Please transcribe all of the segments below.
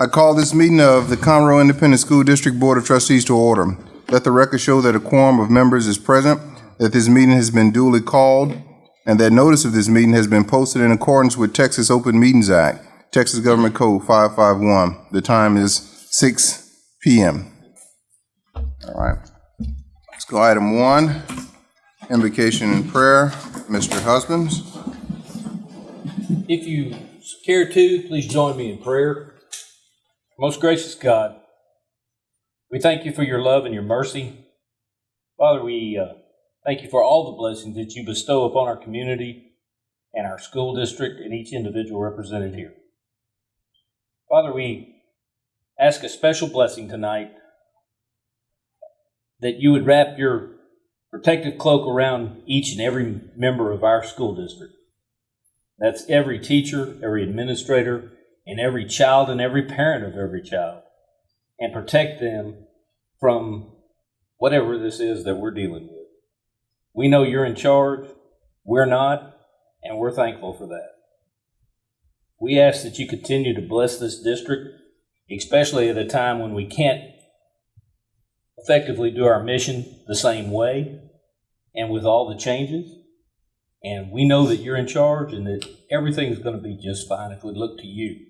I call this meeting of the Conroe Independent School District Board of Trustees to order. Let the record show that a quorum of members is present, that this meeting has been duly called, and that notice of this meeting has been posted in accordance with Texas Open Meetings Act, Texas Government Code 551. The time is 6 PM. All right. Let's go item one, invocation and prayer. Mr. Husbands. If you care to, please join me in prayer. Most gracious God, we thank you for your love and your mercy. Father, we uh, thank you for all the blessings that you bestow upon our community and our school district and each individual represented here. Father, we ask a special blessing tonight that you would wrap your protective cloak around each and every member of our school district. That's every teacher, every administrator, and every child and every parent of every child. And protect them from whatever this is that we're dealing with. We know you're in charge, we're not, and we're thankful for that. We ask that you continue to bless this district, especially at a time when we can't effectively do our mission the same way and with all the changes. And we know that you're in charge and that everything's going to be just fine if we look to you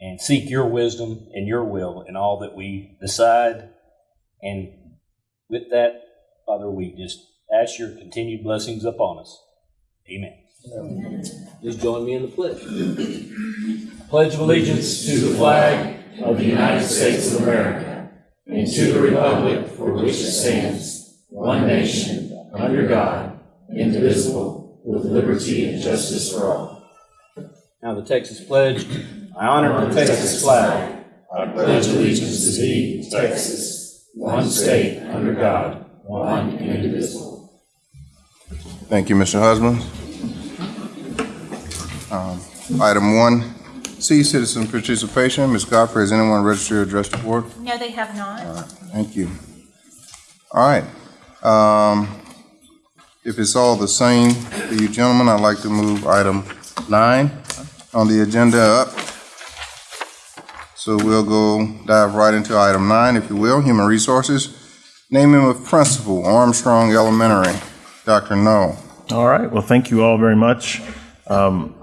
and seek your wisdom and your will in all that we decide. And with that, Father, we just ask your continued blessings upon us. Amen. Please join me in the pledge. Pledge of allegiance to the flag of the United States of America and to the republic for which it stands, one nation, under God, indivisible, with liberty and justice for all. Now the Texas pledge. I honor the Texas flag. I pledge allegiance to thee, Texas, one state, under God, one and indivisible. Thank you, Mr. Husband. Um, Item one, C, citizen participation. Ms. Godfrey, has anyone registered to address the board? No, they have not. Thank you. All right. Um, If it's all the same to you gentlemen, I'd like to move item nine on the agenda up. So we'll go dive right into item nine, if you will, human resources. Naming of principal, Armstrong Elementary. Dr. Knoll. All right. Well, thank you all very much. Um,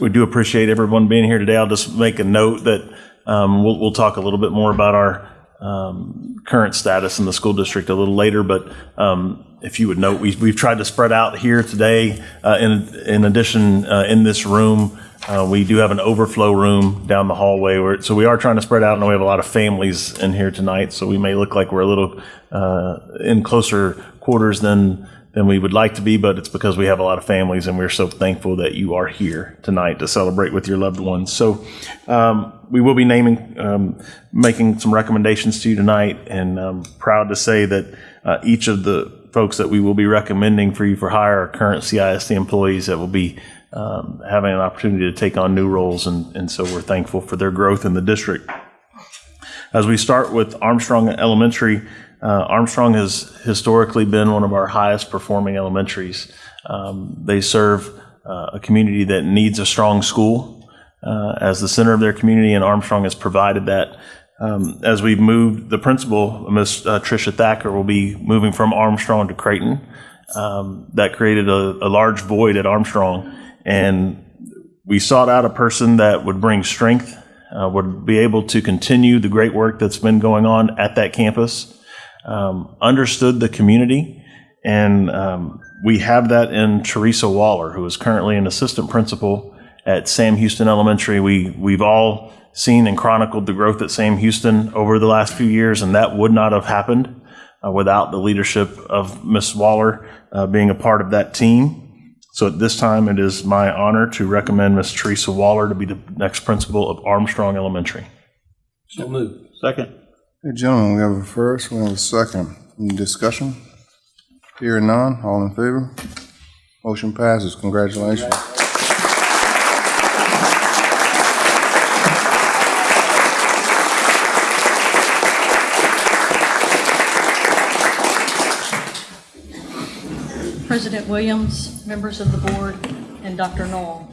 we do appreciate everyone being here today. I'll just make a note that um, we'll, we'll talk a little bit more about our um, current status in the school district a little later. But um, if you would note, we, we've tried to spread out here today. Uh, in, in addition, uh, in this room, uh, we do have an overflow room down the hallway. Where, so we are trying to spread out, and we have a lot of families in here tonight. So we may look like we're a little uh, in closer quarters than than we would like to be, but it's because we have a lot of families, and we're so thankful that you are here tonight to celebrate with your loved ones. So um, we will be naming, um, making some recommendations to you tonight, and I'm proud to say that uh, each of the folks that we will be recommending for you for hire are current CISD employees that will be um, having an opportunity to take on new roles, and, and so we're thankful for their growth in the district. As we start with Armstrong Elementary, uh, Armstrong has historically been one of our highest performing elementaries. Um, they serve uh, a community that needs a strong school uh, as the center of their community, and Armstrong has provided that. Um, as we've moved, the principal, Miss uh, Tricia Thacker, will be moving from Armstrong to Creighton. Um, that created a, a large void at Armstrong, and we sought out a person that would bring strength, uh, would be able to continue the great work that's been going on at that campus, um, understood the community, and um, we have that in Teresa Waller, who is currently an assistant principal at Sam Houston Elementary. We we've all seen and chronicled the growth at Sam Houston over the last few years, and that would not have happened uh, without the leadership of Miss Waller uh, being a part of that team. So at this time, it is my honor to recommend Miss Teresa Waller to be the next principal of Armstrong Elementary. So moved. Second. Hey, gentlemen, we have a first, we have a second. Any discussion? Hearing none, all in favor? Motion passes. Congratulations. President Williams, members of the board, and Dr. Knoll,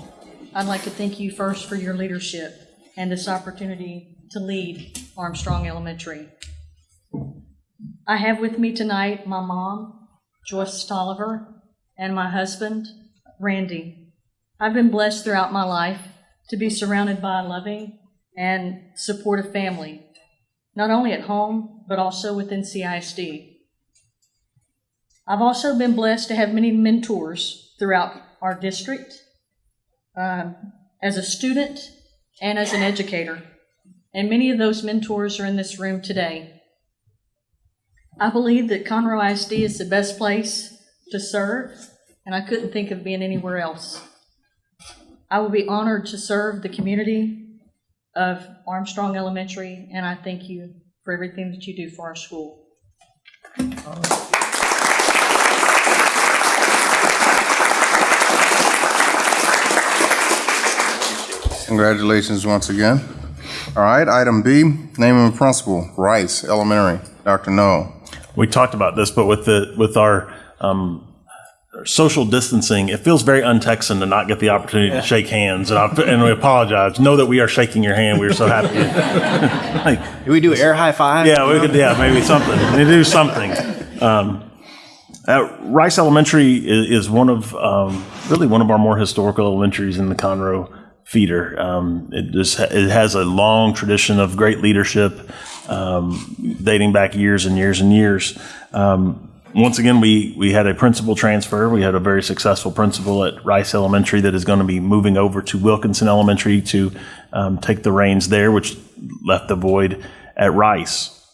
I'd like to thank you first for your leadership. and this opportunity to lead Armstrong Elementary. I have with me tonight my mom, Joyce Stolliver, and my husband, Randy. I've been blessed throughout my life to be surrounded by a loving and supportive family, not only at home, but also within CISD. I've also been blessed to have many mentors throughout our district um, as a student and as an educator. And many of those mentors are in this room today. I believe that Conroe ISD is the best place to serve, and I couldn't think of being anywhere else. I will be honored to serve the community of Armstrong Elementary, and I thank you for everything that you do for our school. Congratulations once again. All right, item B, name of principal, Rice Elementary, Dr. Noel. We talked about this, but with the, with our, um, social distancing, it feels very un-Texan to not get the opportunity to shake hands, and I, and we apologize. Know that we are shaking your hand. We are so happy. Like, Do we do air high five? Yeah, we could, yeah, maybe something. They do something. Um, uh, Rice Elementary is, is one of, um, really one of our more historical elementaries in the Conroe feeder. Um, it just, it has a long tradition of great leadership, um, dating back years and years and years. Um, once again, we, we had a principal transfer. We had a very successful principal at Rice Elementary that is going to be moving over to Wilkinson Elementary to um, take the reins there, which left the void at Rice.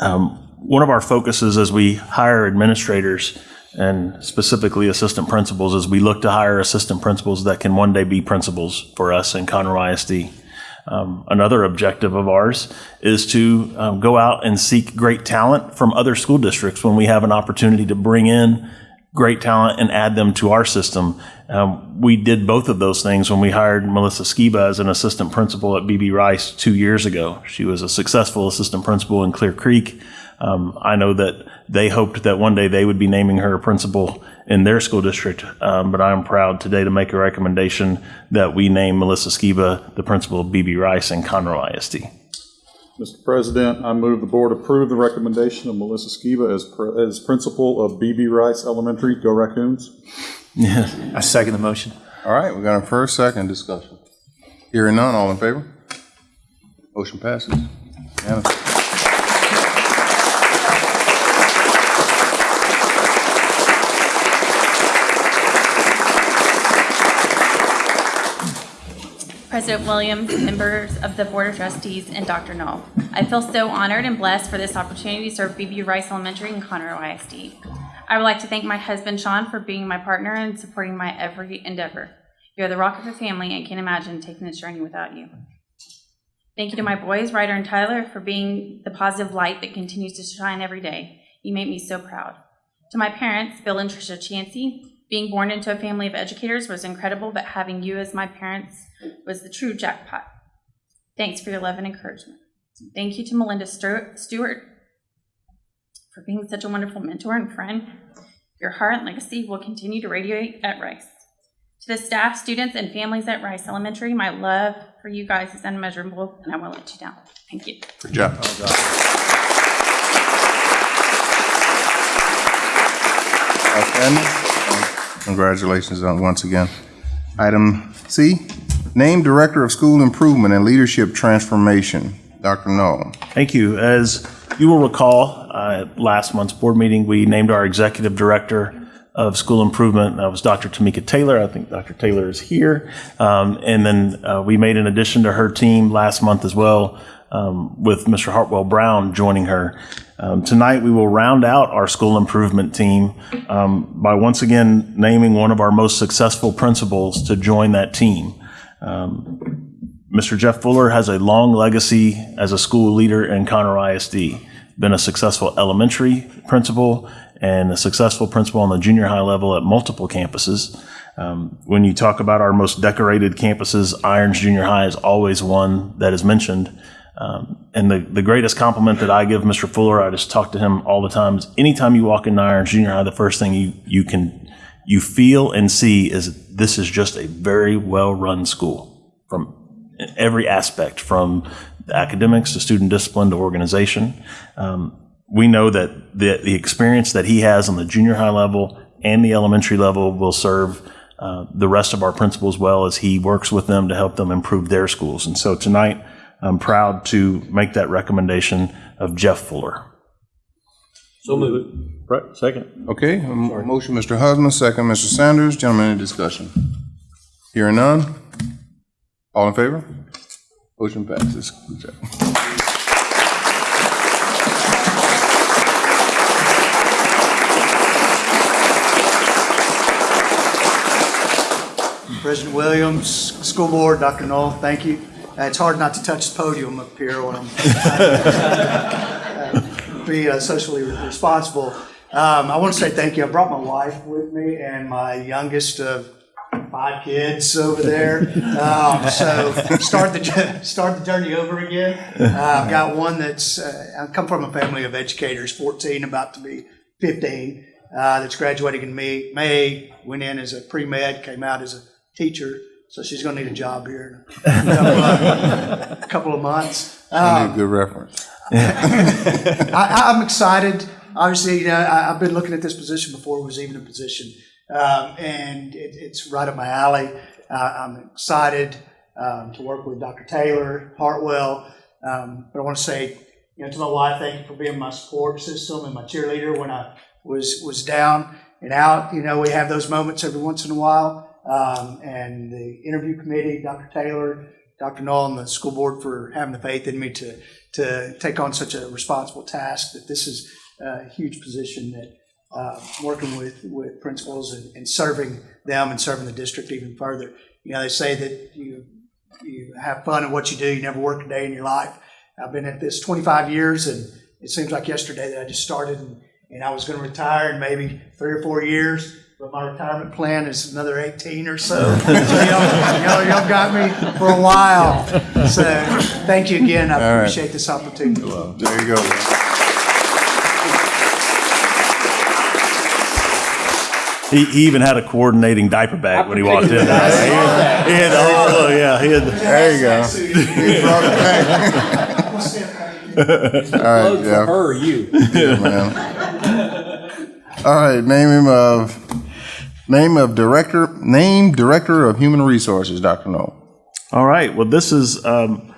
Um, one of our focuses as we hire administrators and specifically assistant principals as we look to hire assistant principals that can one day be principals for us in Conroe ISD. Um, another objective of ours is to um, go out and seek great talent from other school districts when we have an opportunity to bring in great talent and add them to our system. Um, we did both of those things when we hired Melissa Skiba as an assistant principal at BB Rice two years ago. She was a successful assistant principal in Clear Creek. Um, I know that they hoped that one day they would be naming her a principal in their school district, um, but I am proud today to make a recommendation that we name Melissa Skiba the principal of BB Rice and Conroe ISD. Mr. President, I move the board approve the recommendation of Melissa Skiba as, pr- as principal of BB Rice Elementary. Go Raccoons. Yes. I second the motion. All right, we got a first, second discussion. Hearing none, all in favor? Motion passes. Unanimous. President Williams, members of the Board of Trustees, and Dr. Knoll. I feel so honored and blessed for this opportunity to serve BB Rice Elementary and Conroe ISD. I would like to thank my husband Sean for being my partner and supporting my every endeavor. You are the rock of the family and can't imagine taking this journey without you. Thank you to my boys, Ryder and Tyler, for being the positive light that continues to shine every day. You make me so proud. To my parents, Bill and Tricia Chansey, being born into a family of educators was incredible, but having you as my parents was the true jackpot. Thanks for your love and encouragement. Thank you to Melinda Stewart for being such a wonderful mentor and friend. Your heart and legacy will continue to radiate at Rice. To the staff, students, and families at Rice Elementary, my love for you guys is unmeasurable, and I won't let you down. Thank you. Good job. Outstanding. Congratulations on once again. Item C, name Director of School Improvement and Leadership Transformation, Dr. Noel. Thank you. As you will recall, uh, at last month's board meeting, we named our executive director of school improvement. That was Dr. Tamika Taylor. I think Dr. Taylor is here. Um, and then uh, we made an addition to her team last month as well, um, with Mr. Hartwell Brown joining her. Um, tonight, we will round out our school improvement team um, by once again naming one of our most successful principals to join that team. Mr. Jeff Fuller has a long legacy as a school leader in Conroe ISD. Been a successful elementary principal and a successful principal on the junior high level at multiple campuses. Um, when you talk about our most decorated campuses, Irons Junior High is always one that is mentioned. Um, and the, the greatest compliment that I give Mr. Fuller, I just talk to him all the time, is anytime you walk into Irons Junior High, the first thing you, you can, you feel and see is this is just a very well-run school from every aspect, from academics to student discipline to organization. Um, we know that the, the experience that he has on the junior high level and the elementary level will serve uh, the rest of our principals well as he works with them to help them improve their schools. And so tonight, I'm proud to make that recommendation of Jeff Fuller. So moved. Right, second. Okay, a m- motion, Mr. Husband, second, Mr. Sanders. Gentlemen, any discussion? Hearing none? All in favor? Motion passes. Good job. President Williams, School Board, Dr. Knoll, thank you. Uh, It's hard not to touch the podium up here when I'm uh, be uh, socially responsible. Um, I want to say thank you. I brought my wife with me and my youngest of five kids over there. Um, So start the, start the journey over again. Uh, I've got one that's, uh, I come from a family of educators, 14, about to be 15, uh, that's graduating in May, May, went in as a pre-med, came out as a teacher, so she's going to need a job here in a couple of, months. Need a good reference. I, I'm excited. Obviously, you know, I, I've been looking at this position before it was even a position, um, and it, it's right up my alley. Uh, I'm excited um, to work with Dr. Taylor, Hartwell. Um, but I want to say, you know, to my wife, thank you for being my support system and my cheerleader when I was was down and out. You know, we have those moments every once in a while. Um, and the interview committee, Dr. Taylor, Dr. Knoll, and the school board for having the faith in me to to take on such a responsible task. That this is a huge position that uh, working with with principals and, and serving them and serving the district even further. You know, they say that you you have fun in what you do. You never work a day in your life. I've been at this 25 years, and it seems like yesterday that I just started, and, and I was going to retire in maybe three or four years. But my retirement plan is another 18 or so. so y'all, y'all, y'all got me for a while. So thank you again. I All right. appreciate this opportunity. There you go. He, he even had a coordinating diaper bag when he walked in. He had, he had all, yeah, he had. the, There you go. He brought it back. All right, Load for her or you? Yeah, man. All right, name him of, name of director, name Director of Human Resources, Dr. Knoll. All right. Well, this is um,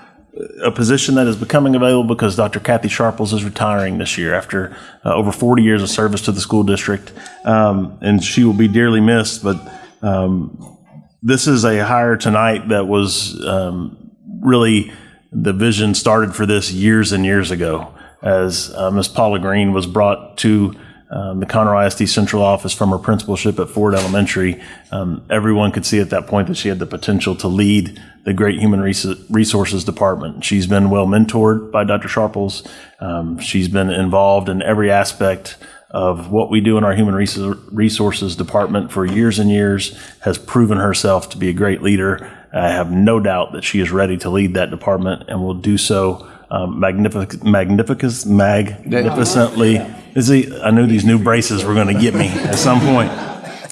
a position that is becoming available because Dr. Kathy Sharples is retiring this year after uh, over 40 years of service to the school district. Um, and she will be dearly missed. But um, this is a hire tonight that was um, really the vision started for this years and years ago as uh, Ms. Paula Green was brought to um, the Conroe ISD central office from her principalship at Ford Elementary. Um, everyone could see at that point that she had the potential to lead the great human resources department. She's been well mentored by Dr. Sharples. Um, she's been involved in every aspect of what we do in our human resources department for years and years, has proven herself to be a great leader. I have no doubt that she is ready to lead that department and will do so um, magnific- magnificus- magnificently. Is he, I knew these new braces were going to get me at some point.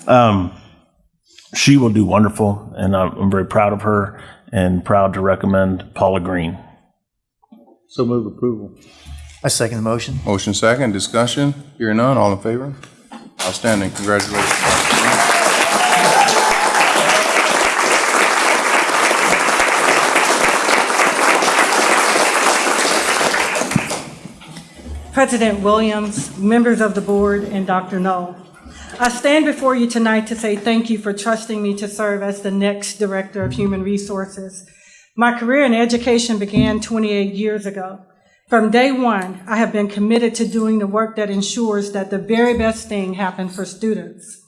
Um, she will do wonderful, and I'm, I'm very proud of her and proud to recommend Paula Green. So move approval. I second the motion. Motion second, discussion. Hearing none, all in favor? Outstanding, congratulations. President Williams, members of the board, and Dr. Knoll. I stand before you tonight to say thank you for trusting me to serve as the next Director of Human Resources. My career in education began 28 years ago. From day one, I have been committed to doing the work that ensures that the very best thing happens for students.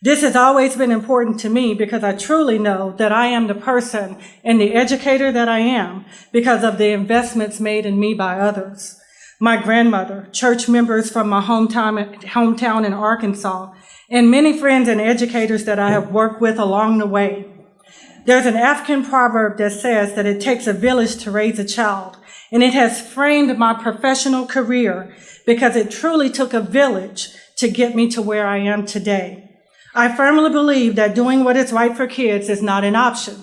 This has always been important to me because I truly know that I am the person and the educator that I am because of the investments made in me by others. My grandmother, church members from my hometown, hometown in Arkansas, and many friends and educators that I have worked with along the way. There's an African proverb that says that it takes a village to raise a child, and it has framed my professional career because it truly took a village to get me to where I am today. I firmly believe that doing what is right for kids is not an option,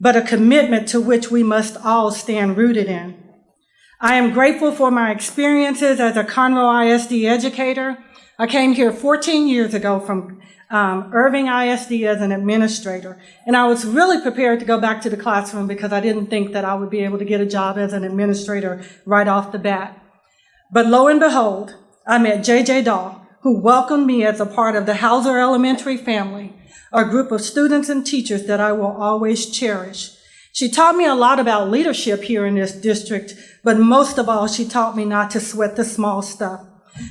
but a commitment to which we must all stand rooted in. I am grateful for my experiences as a Conroe ISD educator. I came here 14 years ago from um, Irving ISD as an administrator, and I was really prepared to go back to the classroom because I didn't think that I would be able to get a job as an administrator right off the bat. But lo and behold, I met J.J. Daw, who welcomed me as a part of the Houser Elementary family, a group of students and teachers that I will always cherish. She taught me a lot about leadership here in this district, but most of all, she taught me not to sweat the small stuff.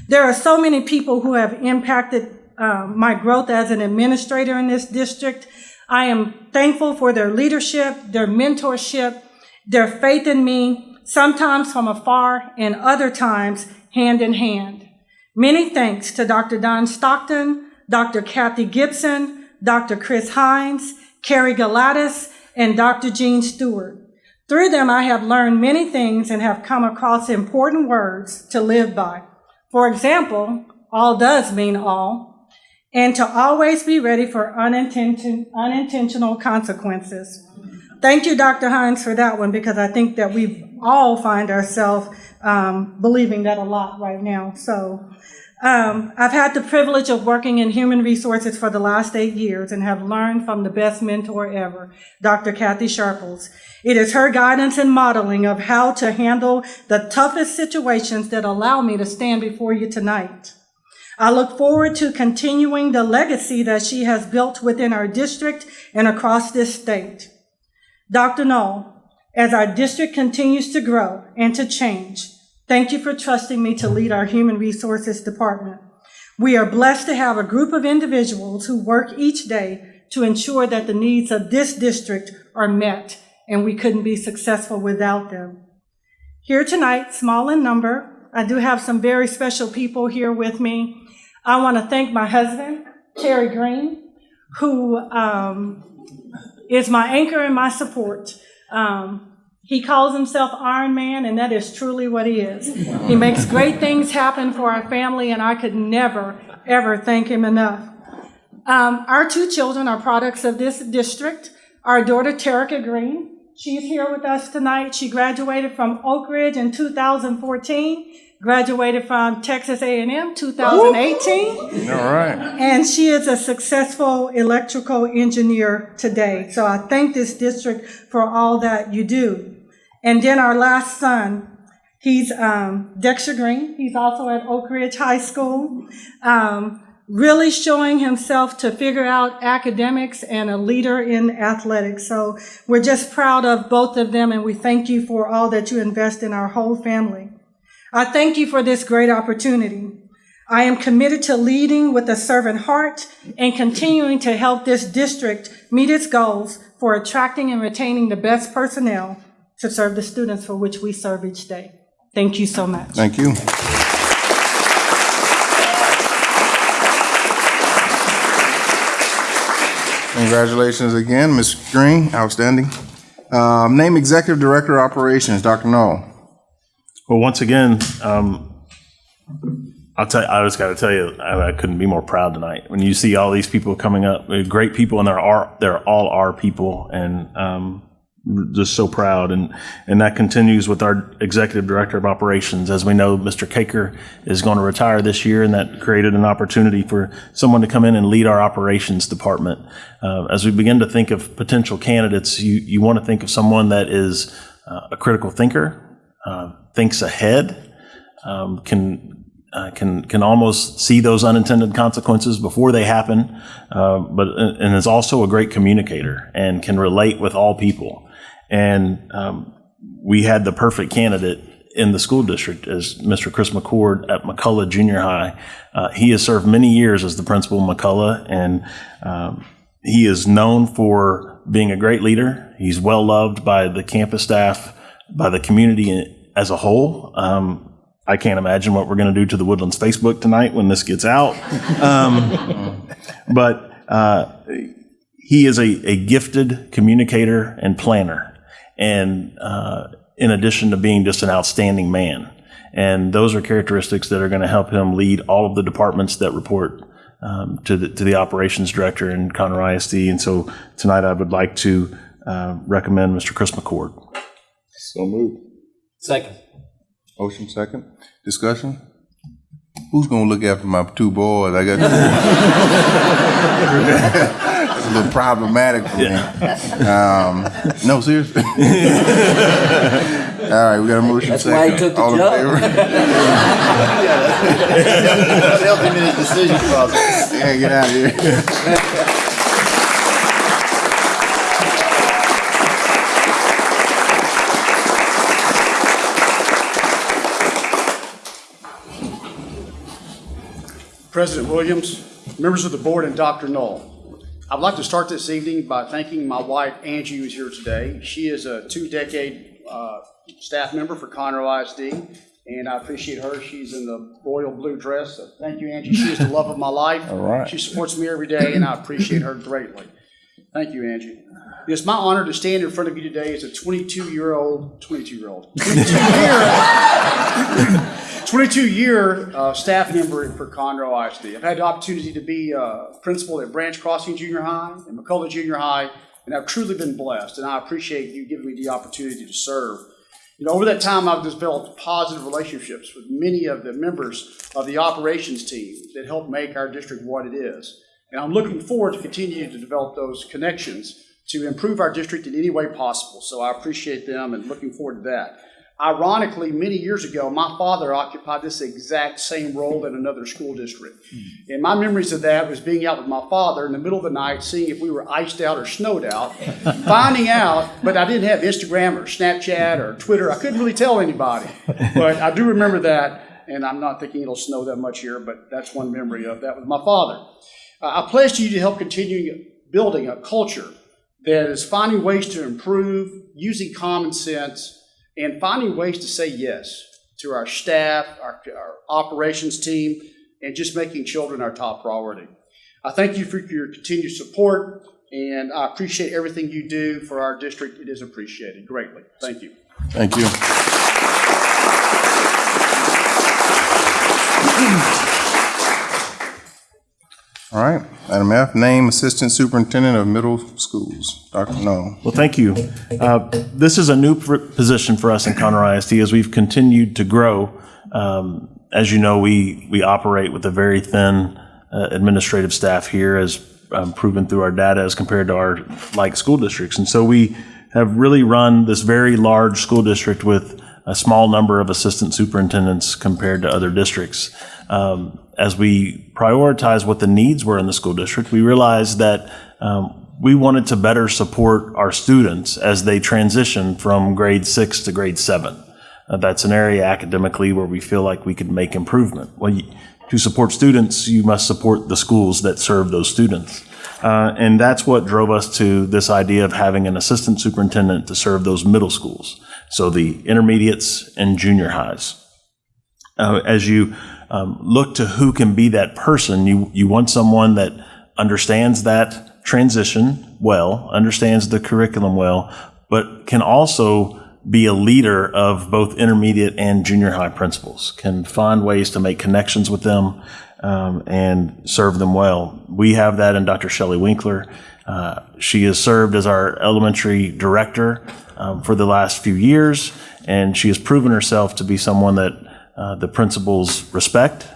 There are so many people who have impacted uh, my growth as an administrator in this district. I am thankful for their leadership, their mentorship, their faith in me, sometimes from afar and other times hand in hand. Many thanks to Dr. Don Stockton, Dr. Kathy Gibson, Dr. Chris Hines, Carrie Galatis, and Dr. Jean Stewart. Through them, I have learned many things and have come across important words to live by. For example, all does mean all, and to always be ready for unintention, unintentional consequences. Thank you, Dr. Hines, for that one, because I think that we all find ourselves um, believing that a lot right now. So um, I've had the privilege of working in human resources for the last eight years and have learned from the best mentor ever, Dr. Kathy Sharples. It is her guidance and modeling of how to handle the toughest situations that allow me to stand before you tonight. I look forward to continuing the legacy that she has built within our district and across this state. Dr. Knoll, as our district continues to grow and to change, thank you for trusting me to lead our Human Resources Department. We are blessed to have a group of individuals who work each day to ensure that the needs of this district are met, and we couldn't be successful without them. Here tonight, small in number, I do have some very special people here with me. I want to thank my husband, Terry Green, who um, is my anchor and my support. Um, he calls himself Iron Man, and that is truly what he is. He makes great things happen for our family, and I could never, ever thank him enough. Um, our two children are products of this district. Our daughter, Terica Green, she's here with us tonight. She graduated from Oak Ridge in 2014, graduated from Texas A&M 2018. All right. And she is a successful electrical engineer today. So I thank this district for all that you do. And then our last son, he's um, Dexter Green. He's also at Oak Ridge High School, um, really showing himself to figure out academics and a leader in athletics. So we're just proud of both of them, and we thank you for all that you invest in our whole family. I thank you for this great opportunity. I am committed to leading with a servant heart and continuing to help this district meet its goals for attracting and retaining the best personnel to serve the students for which we serve each day. Thank you so much. Thank you. Congratulations again, Ms. Green, outstanding. Um, Name Executive Director of Operations, Dr. Knoll. Well, once again, um, I'll tell you, I just got to tell you, I, I couldn't be more proud tonight. When you see all these people coming up, great people, and they're our, they're all our people, and um, just so proud. And and that continues with our executive director of operations. As we know, Mr. Caker is going to retire this year, and that created an opportunity for someone to come in and lead our operations department. Uh, as we begin to think of potential candidates, you you want to think of someone that is uh, a critical thinker, uh, thinks ahead, um, can uh, can can almost see those unintended consequences before they happen, uh, but and is also a great communicator and can relate with all people. And um, we had the perfect candidate in the school district as Mr. Chris McCord at McCullough Junior High. Uh, he has served many years as the principal of McCullough, and um, he is known for being a great leader. He's well loved by the campus staff, by the community as a whole. Um, I can't imagine what we're going to do to the Woodlands Facebook tonight when this gets out. Um, but uh, he is a, a gifted communicator and planner and uh, in addition to being just an outstanding man. And those are characteristics that are going to help him lead all of the departments that report um, to, the, to the operations director in Conroe ISD. And so tonight I would like to uh, recommend Mr. Chris McCord. So moved. Second. Motion second. Discussion? Who's gonna look after my two boys? I got. It's a little problematic for me. Um, no, seriously. All right, we got a motion That's second. why he took the All in job. favor? Help him in his decision process. Yeah, get out of here. President Williams, members of the board, and Dr. Knoll. I'd like to start this evening by thanking my wife Angie, who's here today. She is a two-decade uh, staff member for Conroe ISD, and I appreciate her. She's in the royal blue dress. So Thank you, Angie. She is the love of my life. All right. She supports me every day, and I appreciate her greatly. Thank you, Angie. It's my honor to stand in front of you today as a 22-year-old, 22-year-old, 22-year uh, staff member for Conroe ISD. I've had the opportunity to be uh, principal at Branch Crossing Junior High and McCullough Junior High, and I've truly been blessed, and I appreciate you giving me the opportunity to serve. You know, over that time, I've developed positive relationships with many of the members of the operations team that help make our district what it is. And I'm looking forward to continuing to develop those connections to improve our district in any way possible. So I appreciate them and looking forward to that. Ironically, many years ago, my father occupied this exact same role in another school district. And my memories of that was being out with my father in the middle of the night, seeing if we were iced out or snowed out, finding out, but I didn't have Instagram or Snapchat or Twitter. I couldn't really tell anybody. But I do remember that, and I'm not thinking it'll snow that much here, but that's one memory of that with my father. Uh, I pledge to you to help continue building a culture that is finding ways to improve, using common sense, and finding ways to say yes to our staff, our, our operations team, and just making children our top priority. I thank you for your continued support, and I appreciate everything you do for our district. It is appreciated greatly. Thank you. Thank you. All right, item F, name Assistant Superintendent of Middle Schools. Dr. No. Well, thank you. Uh, This is a new position for us in Conroe ISD as we've continued to grow. Um, As you know, we, we operate with a very thin uh, administrative staff here as um, proven through our data as compared to our like school districts. And so we have really run this very large school district with a small number of assistant superintendents compared to other districts. Um, As we prioritize what the needs were in the school district, we realized that um, we wanted to better support our students as they transition from grade six to grade seven. Uh, That's an area academically where we feel like we could make improvement. Well, you- to support students, you must support the schools that serve those students. Uh, And that's what drove us to this idea of having an assistant superintendent to serve those middle schools, so the intermediates and junior highs. Uh, As you um, look to who can be that person, you, you want someone that understands that transition well, understands the curriculum well, but can also be a leader of both intermediate and junior high principals, can find ways to make connections with them um, and serve them well. We have that in Dr. Shelley Winkler. Uh, she has served as our elementary director um, for the last few years, and she has proven herself to be someone that uh, the principals respect.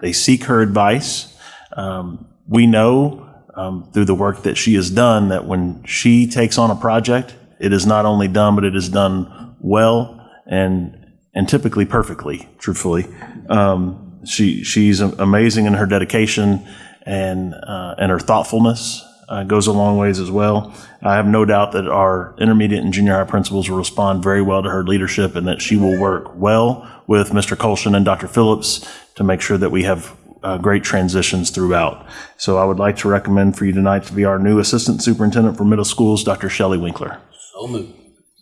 They seek her advice. Um, we know um, through the work that she has done that when she takes on a project, it is not only done, but it is done well and and typically perfectly. Truthfully, um, she she's amazing in her dedication and uh, and her thoughtfulness uh, goes a long ways as well. I have no doubt that our intermediate and junior high principals will respond very well to her leadership and that she will work well with Mr. Colston and Dr. Phillips to make sure that we have uh, great transitions throughout. So I would like to recommend for you tonight to be our new Assistant Superintendent for Middle Schools, Dr. Shelley Winkler. So moved.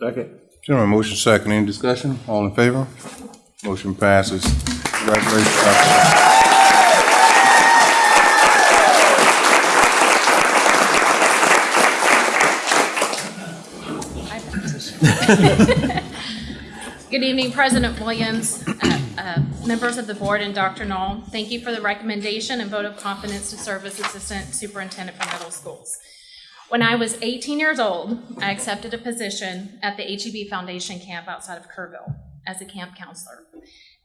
Second. Gentlemen, motion second, any discussion? All in favor? Motion passes. Congratulations, Dr. Good evening, President Williams, uh, uh, members of the board, and Dr. Knoll. Thank you for the recommendation and vote of confidence to serve as Assistant Superintendent for Middle Schools. When I was 18 years old, I accepted a position at the HEB Foundation camp outside of Kerrville as a camp counselor.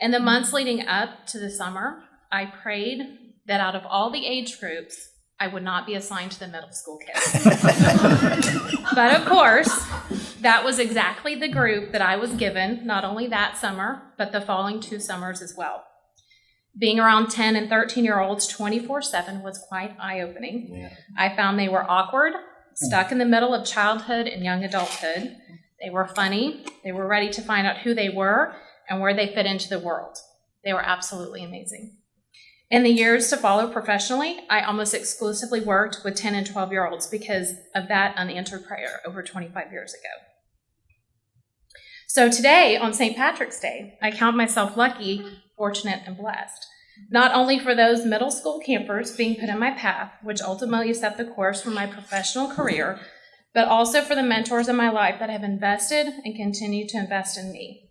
In the months leading up to the summer, I prayed that out of all the age groups, I would not be assigned to the middle school kids. but of course, that was exactly the group that I was given, not only that summer, but the following two summers as well. Being around 10 and 13 year olds 24 7 was quite eye opening. I found they were awkward, stuck in the middle of childhood and young adulthood. They were funny, they were ready to find out who they were and where they fit into the world. They were absolutely amazing. In the years to follow professionally, I almost exclusively worked with 10 and 12 year olds because of that unanswered prayer over 25 years ago. So today, on St. Patrick's Day, I count myself lucky, fortunate, and blessed. Not only for those middle school campers being put in my path, which ultimately set the course for my professional career, but also for the mentors in my life that have invested and continue to invest in me.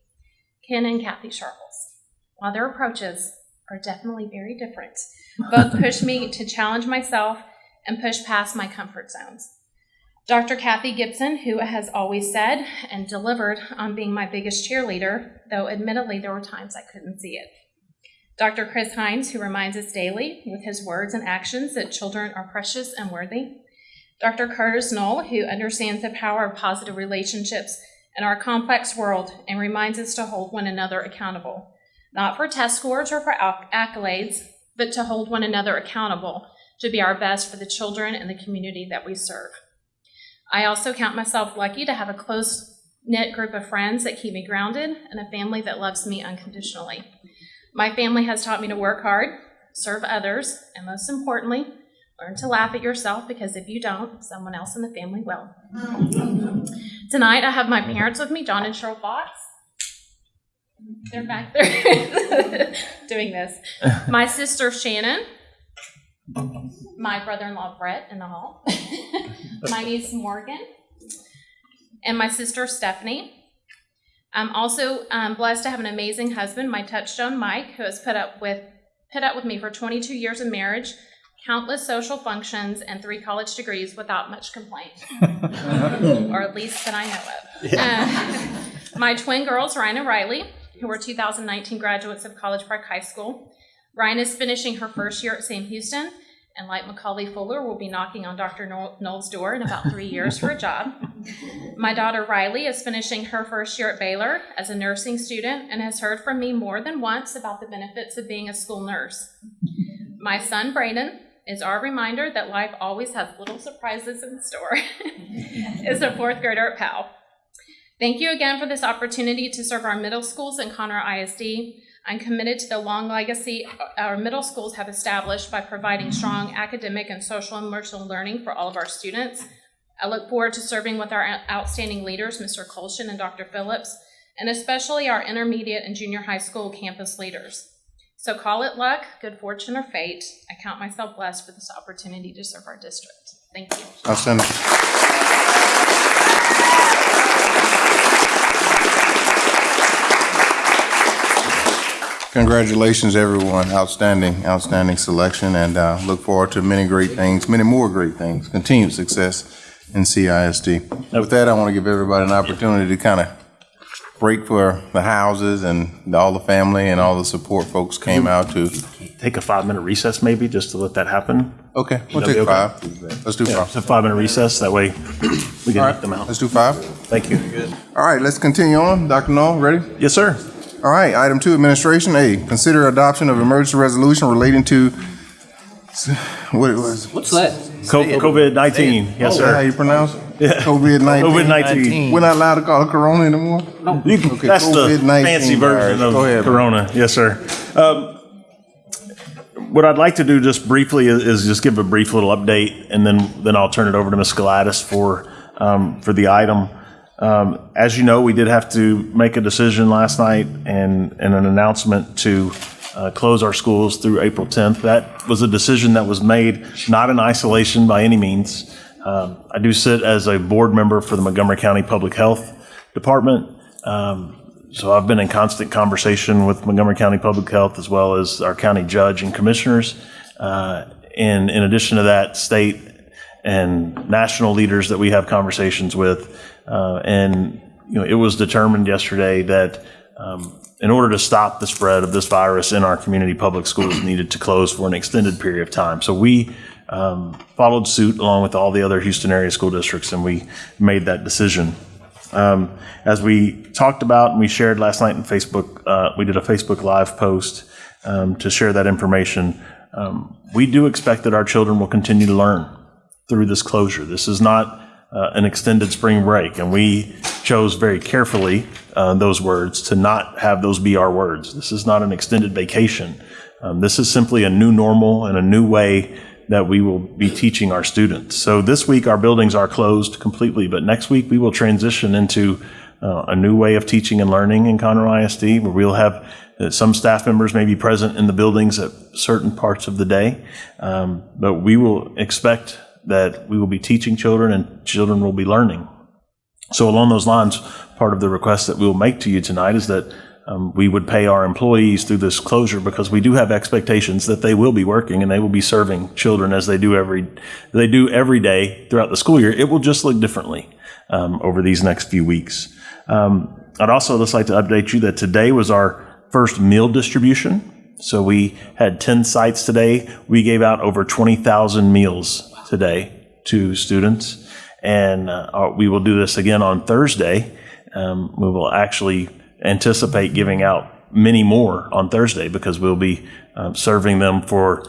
Ken and Kathy Sharples. While their approaches are definitely very different, both push me to challenge myself and push past my comfort zones. Dr. Kathy Gibson, who has always said and delivered on being my biggest cheerleader, though admittedly there were times I couldn't see it. Dr. Chris Hines, who reminds us daily with his words and actions that children are precious and worthy. Dr. Curtis Knoll, who understands the power of positive relationships in our complex world and reminds us to hold one another accountable, not for test scores or for accolades, but to hold one another accountable to be our best for the children and the community that we serve. I also count myself lucky to have a close knit group of friends that keep me grounded and a family that loves me unconditionally. My family has taught me to work hard, serve others, and most importantly, learn to laugh at yourself because if you don't, someone else in the family will. Tonight, I have my parents with me, John and Cheryl Fox. They're back there doing this. My sister Shannon, my brother in law Brett in the hall, my niece Morgan, and my sister Stephanie. I'm also um, blessed to have an amazing husband, my touchstone Mike, who has put up with put up with me for 22 years of marriage, countless social functions, and three college degrees without much complaint, or at least that I know of. Uh, my twin girls, Ryan and Riley, who are 2019 graduates of College Park High School. Ryan is finishing her first year at Sam Houston, and like Macaulay Fuller, will be knocking on Dr. Knoll's door in about three years for a job. My daughter Riley is finishing her first year at Baylor as a nursing student and has heard from me more than once about the benefits of being a school nurse. My son Braden is our reminder that life always has little surprises in store. is a fourth grader at Powell. Thank you again for this opportunity to serve our middle schools in Conroe ISD. I'm committed to the long legacy uh, our middle schools have established by providing strong academic and social emotional learning for all of our students. I look forward to serving with our outstanding leaders, Mr. Colston and Dr. Phillips, and especially our intermediate and junior high school campus leaders. So call it luck, good fortune, or fate. I count myself blessed for this opportunity to serve our district. Thank you. Outstanding. Congratulations, everyone. Outstanding, outstanding selection, and uh, look forward to many great things, many more great things, continued success in CISD. With that, I want to give everybody an opportunity to kind of break for the houses and all the family and all the support folks came out to. Take a five-minute recess maybe, just to let that happen. Okay, we'll take five. Let's do Yeah, five. it's a five-minute recess, that way we can All knock right, them out. let's do five. Thank you. All right, let's continue on. Dr. Knoll, ready? Yes, sir. All right, item two, administration. A, consider adoption of emergency resolution relating to, what it was? What's that? Co- COVID-19, yes, Is that how you pronounce it? Yeah. COVID-19. COVID-19. We're not allowed to call it corona anymore? You can- Okay, That's the COVID-19 fancy version virus. of Go ahead, bro. Corona. Yes, sir. Um, What I'd like to do just briefly is, is just give a brief little update, and then, then I'll turn it over to Ms. Gladys for, um, for the item. Um, As you know, we did have to make a decision last night and, and an announcement to uh, close our schools through April 10th. That was a decision that was made not in isolation by any means. Um, I do sit as a board member for the Montgomery County Public Health Department. Um, so I've been in constant conversation with Montgomery County Public Health as well as our county judge and commissioners. Uh, and in addition to that, state and national leaders that we have conversations with. Uh, and, you know, it was determined yesterday that um, in order to stop the spread of this virus in our community, public schools needed to close for an extended period of time. So we um, followed suit along with all the other Houston area school districts, and we made that decision. Um, as we talked about and we shared last night in Facebook, uh, we did a Facebook Live post um, to share that information. Um, we do expect that our children will continue to learn through this closure. This is not uh, an extended spring break, and we chose very carefully uh, those words to not have those be our words. This is not an extended vacation. Um, this is simply a new normal and a new way that we will be teaching our students. So this week our buildings are closed completely, but next week we will transition into uh, a new way of teaching and learning in Conroe ISD, where we'll have uh, some staff members may be present in the buildings at certain parts of the day, um, but we will expect that we will be teaching children and children will be learning. So along those lines, part of the request that we'll make to you tonight is that um, we would pay our employees through this closure because we do have expectations that they will be working and they will be serving children as they do every they do every day throughout the school year. It will just look differently um, over these next few weeks. Um, I'd also just like to update you that today was our first meal distribution. So we had 10 sites today. We gave out over 20,000 meals today to students. And uh, we will do this again on Thursday. Um, we will actually anticipate giving out many more on Thursday because we'll be uh, serving them for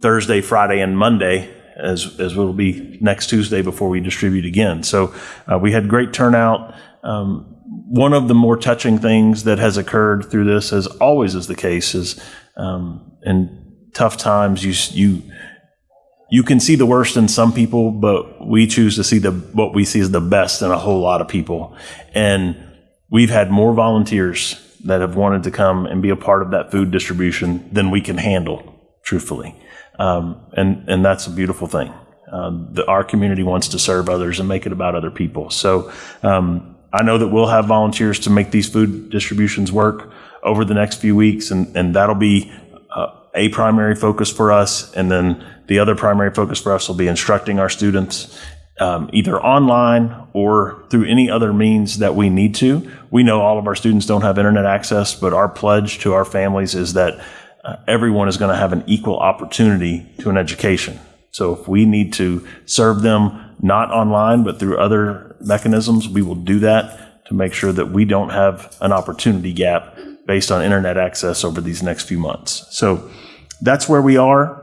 Thursday, Friday, and Monday as, as will be next Tuesday before we distribute again. So uh, we had great turnout. Um, one of the more touching things that has occurred through this, as always is the case, is um, in tough times you you you can see the worst in some people, but we choose to see the what we see as the best in a whole lot of people, and we've had more volunteers that have wanted to come and be a part of that food distribution than we can handle, truthfully, um, and and that's a beautiful thing. Uh, the, our community wants to serve others and make it about other people. So um, I know that we'll have volunteers to make these food distributions work over the next few weeks, and, and that'll be a primary focus for us. And then the other primary focus for us will be instructing our students um, either online or through any other means that we need to. We know all of our students don't have internet access, but our pledge to our families is that uh, everyone is going to have an equal opportunity to an education. So if we need to serve them not online, but through other mechanisms, we will do that to make sure that we don't have an opportunity gap based on internet access over these next few months. So that's where we are.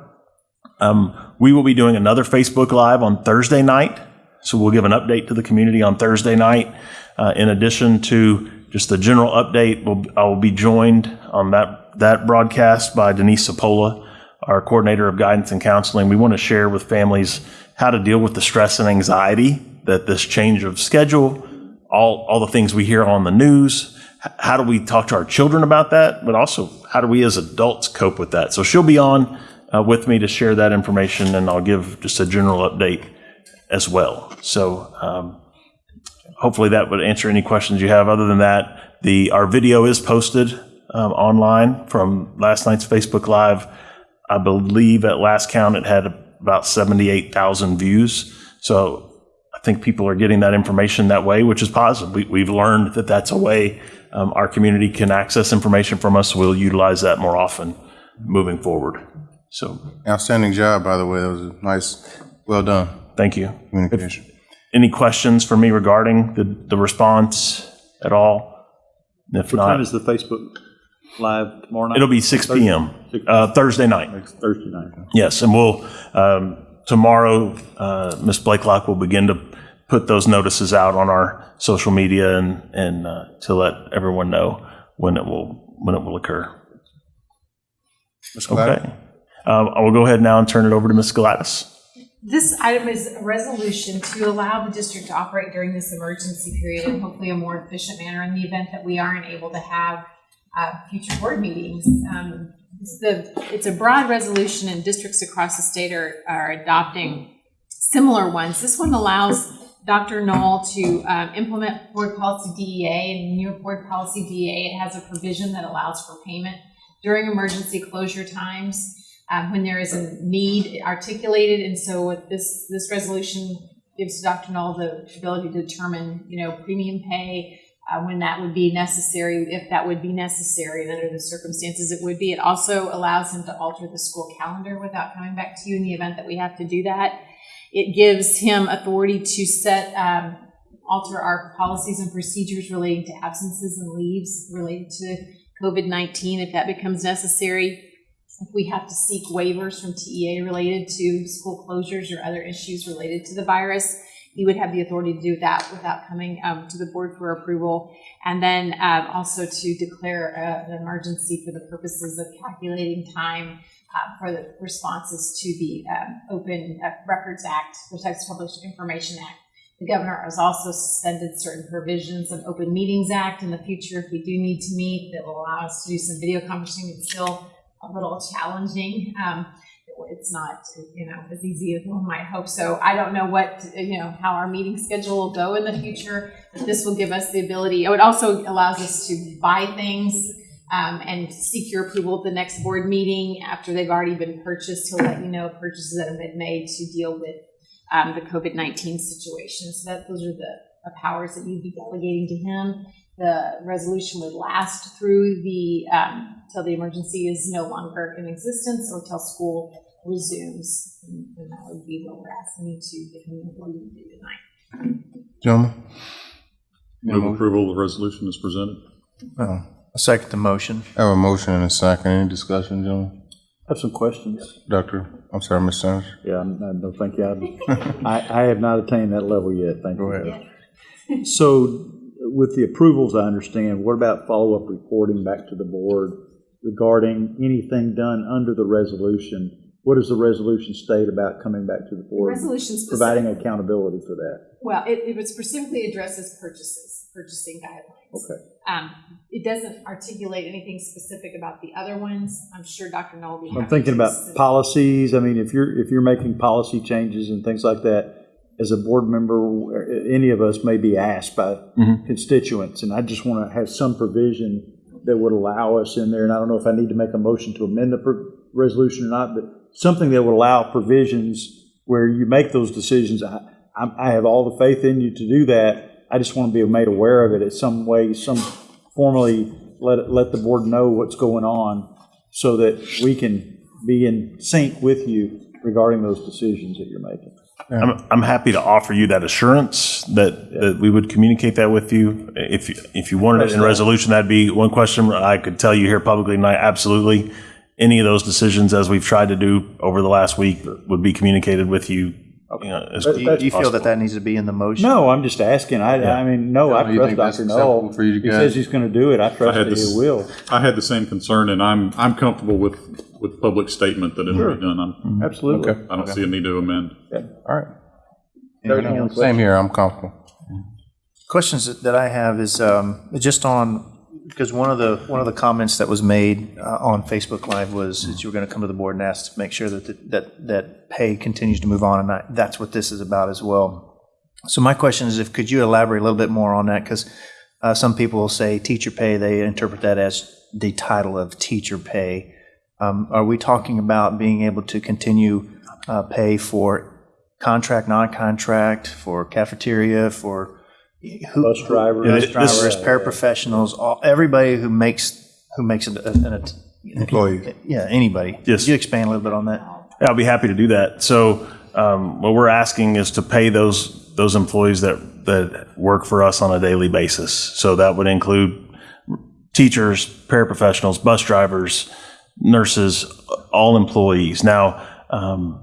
Um, we will be doing another Facebook Live on Thursday night. So we'll give an update to the community on Thursday night. Uh, in addition to just the general update, we'll, I will be joined on that, that broadcast by Denise Sapola, our coordinator of guidance and counseling. We want to share with families how to deal with the stress and anxiety that this change of schedule, all, all the things we hear on the news, how do we talk to our children about that, but also how do we as adults cope with that? So she'll be on uh, with me to share that information, and I'll give just a general update as well. So um, hopefully that would answer any questions you have. Other than that, the our video is posted um, online from last night's Facebook Live. I believe at last count it had about 78,000 views. So I think people are getting that information that way, which is positive. We, we've learned that that's a way um, our community can access information from us. We'll utilize that more often moving forward. So Outstanding job, by the way. That was a nice, well done thank you. communication. Any questions for me regarding the, the response at all? If What not, time is the Facebook Live tomorrow night? it'll be 6 p.m. Uh, Thursday night. Next Thursday night. Yes, and we'll, um, tomorrow, uh, Ms. Blakelock will begin to put those notices out on our social media and, and uh, to let everyone know when it will, when it will occur. Ms. Okay. Um, I will go ahead now and turn it over to Ms. Gladys. This item is a resolution to allow the district to operate during this emergency period in hopefully a more efficient manner in the event that we aren't able to have uh, future board meetings. Um, It's the, it's a broad resolution and districts across the state are, are adopting similar ones. This one allows Dr. Null to um, implement board policy DEA and near board policy DEA. It has a provision that allows for payment during emergency closure times. um, when there is a need articulated. And so with this, this resolution gives Dr. Null the ability to determine, you know, premium pay, uh, when that would be necessary, if that would be necessary, and under the circumstances it would be. It also allows him to alter the school calendar without coming back to you in the event that we have to do that. It gives him authority to set, um, alter our policies and procedures relating to absences and leaves related to COVID 19 if that becomes necessary. If we have to seek waivers from TEA related to school closures or other issues related to the virus, he would have the authority to do that without coming um, to the board for approval. And then um, also to declare uh, an emergency for the purposes of calculating time uh, for the responses to the um, Open uh, Records Act, Protects Public Information Act. The governor has also suspended certain provisions of Open Meetings Act in the future if we do need to meet that will allow us to do some video conferencing. It's still a little challenging. Um, it's not, you know, as easy as one might hope. So I don't know what, you know, how our meeting schedule will go in the future, but this will give us the ability. It also allows us to buy things um, and seek your approval at the next board meeting after they've already been purchased. He'll let you know purchases that have been made to deal with um, the COVID 19 situation. So that those are the, the powers that you'd be delegating to him. The resolution would last through the um, till the emergency is no longer in existence or till school resumes. And, and that would be what we're asking you to give him the authority to do tonight. Gentlemen? Move approval of the resolution as presented. Oh, I second the motion. I have a motion and a second. Any discussion, gentlemen? I have some questions. Doctor, I'm sorry, Ms. Sanders? Yeah, I'm- I- no, thank you. I, I have not attained that level yet, thank you. Go ahead. So with the approvals, I understand, what about follow-up reporting back to the board regarding anything done under the resolution? What does the resolution state about coming back to the board? resolution specific- Providing accountability for that? Well, it, it specifically addresses purchases, purchasing guidelines. Okay. Um, it doesn't articulate anything specific about the other ones. I'm sure Dr. Null will be I'm thinking about assist. policies, I mean, if you're, if you're making policy changes and things like that, as a board member, any of us may be asked by constituents, and I just want to have some provision that would allow us in there, and I don't know if I need to make a motion to amend the pro- resolution or not, but something that would allow provisions where you make those decisions. I, I I have all the faith in you to do that. I just want to be made aware of it in some way, some formally let, let the board know what's going on so that we can be in sync with you regarding those decisions that you're making. I'm, I'm happy to offer you that assurance that, that we would communicate that with you. If, you- if you wanted it in resolution, that'd be one question I could tell you here publicly tonight, absolutely. Any of those decisions, as we've tried to do over the last week, would be communicated with you. You know, as But Do you, quickly do you feel that possible. that needs to be in the motion? No, I'm just asking. I, I mean, no, I you trust think that's Dr. acceptable for you He guys? says he's going to do it. I trust had that this- he will. I had the same concern, and I'm, I'm comfortable with, with public statement that it'll be done. I'm, Absolutely. Okay. I don't see a need to amend. All right. Anyone else? Same here, I'm comfortable. Questions that I have is um, just on, because one of the, one of the comments that was made uh, on Facebook Live was that you were going to come to the board and ask to make sure that, the- that, that pay continues to move on, and I- that's what this is about as well. So my question is, if, could you elaborate a little bit more on that? Because some people will say teacher pay, they interpret that as the title of teacher pay. Um, Are we talking about being able to continue uh, pay for contract, non-contract, for cafeteria, for who- Bus drivers. bus this- drivers, paraprofessionals, all, everybody who makes, who makes an, an, Employee. yeah, anybody. Yes. Could you expand a little bit on that? Yeah, I'll be happy to do that. So um, what we're asking is to pay those, those employees that, that work for us on a daily basis. So that would include teachers, paraprofessionals, bus drivers, nurses, all employees. Now, um,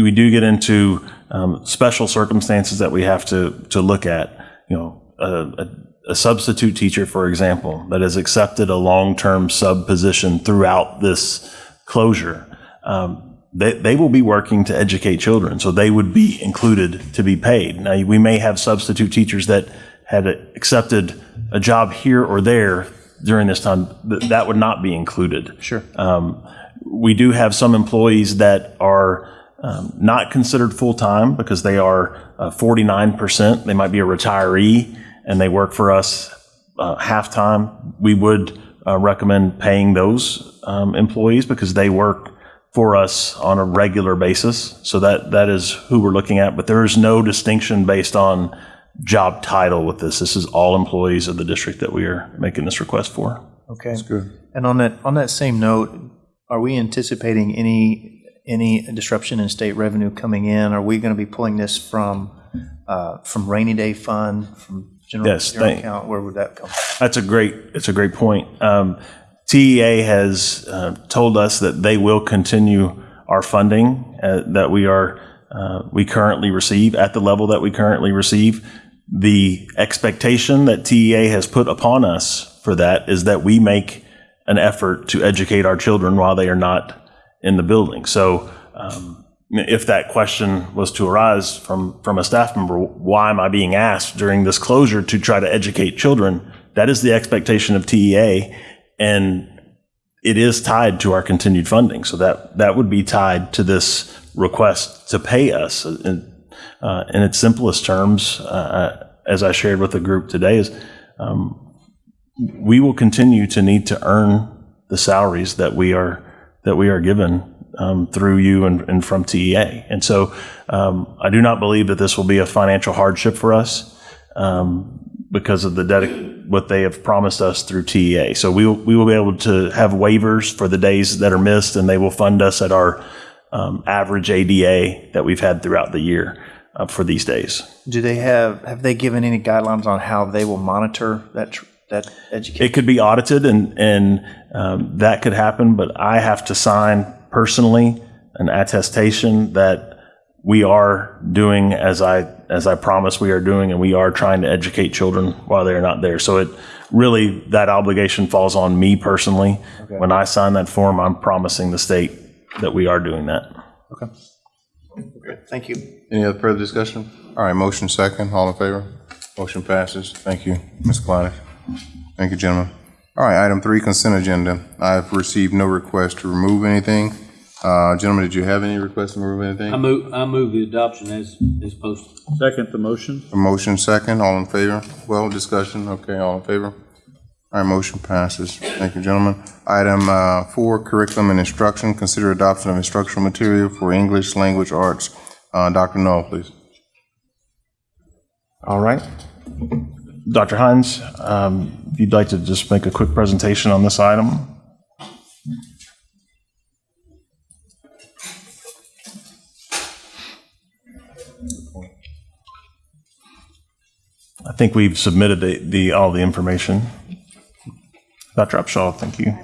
we do get into um, special circumstances that we have to, to look at. You know, a, a, a substitute teacher, for example, that has accepted a long-term sub position throughout this closure. Um, they, they will be working to educate children, so they would be included to be paid. Now, we may have substitute teachers that had accepted a job here or there during this time, that, that would not be included. Sure. Um, we do have some employees that are um, not considered full-time because they are uh, 49%. They might be a retiree and they work for us uh, half-time. We would uh, recommend paying those um, employees because they work for us on a regular basis. So that, that is who we're looking at, but there is no distinction based on job title with this. This is all employees of the district that we are making this request for. Okay. That's good. And on that, on that same note, are we anticipating any, any disruption in state revenue coming in? Are we going to be pulling this from, uh, from rainy day fund, from general, Yes, general thank- account? Where would that come? That's a great, it's a great point. Um, TEA has uh, told us that they will continue our funding uh, that we are, uh, we currently receive at the level that we currently receive. The expectation that TEA has put upon us for that is that we make an effort to educate our children while they are not in the building. So um, if that question was to arise from, from a staff member, why am I being asked during this closure to try to educate children? That is the expectation of TEA, and it is tied to our continued funding. So that, that would be tied to this request to pay us. In, uh, in its simplest terms, uh, as I shared with the group today, is um, we will continue to need to earn the salaries that we are that we are given um, through you and, and from TEA. And so um, I do not believe that this will be a financial hardship for us um, because of the dedic- what they have promised us through TEA. So we will, we will be able to have waivers for the days that are missed, and they will fund us at our um, average ADA that we've had throughout the year uh, for these days. Do they have, have they given any guidelines on how they will monitor that, tr- that education? It could be audited and, and um, that could happen, but I have to sign personally an attestation that we are doing as I, as I promised we are doing, and we are trying to educate children while they're not there. So it really, that obligation falls on me personally. When I sign that form, I'm promising the state that we are doing that. Okay. Thank you. Any other further discussion? All right, motion second, all in favor? Motion passes. Thank you, Ms. Kleinick. Thank you, gentlemen. All right, item three, consent agenda. I've received no request to remove anything. Uh, Gentlemen, did you have any requests to remove anything? I move, I move the adoption as, as posted. Second the motion. A motion second, all in favor? Well, discussion, okay, all in favor? All right, motion passes. Thank you, gentlemen. Item uh, four, curriculum and instruction, consider adoption of instructional material for English language arts. Uh, Dr. Null, please. All right. Dr. Hines, um, if you'd like to just make a quick presentation on this item. I think we've submitted the, the, all the information. Dr. Upshaw, thank you.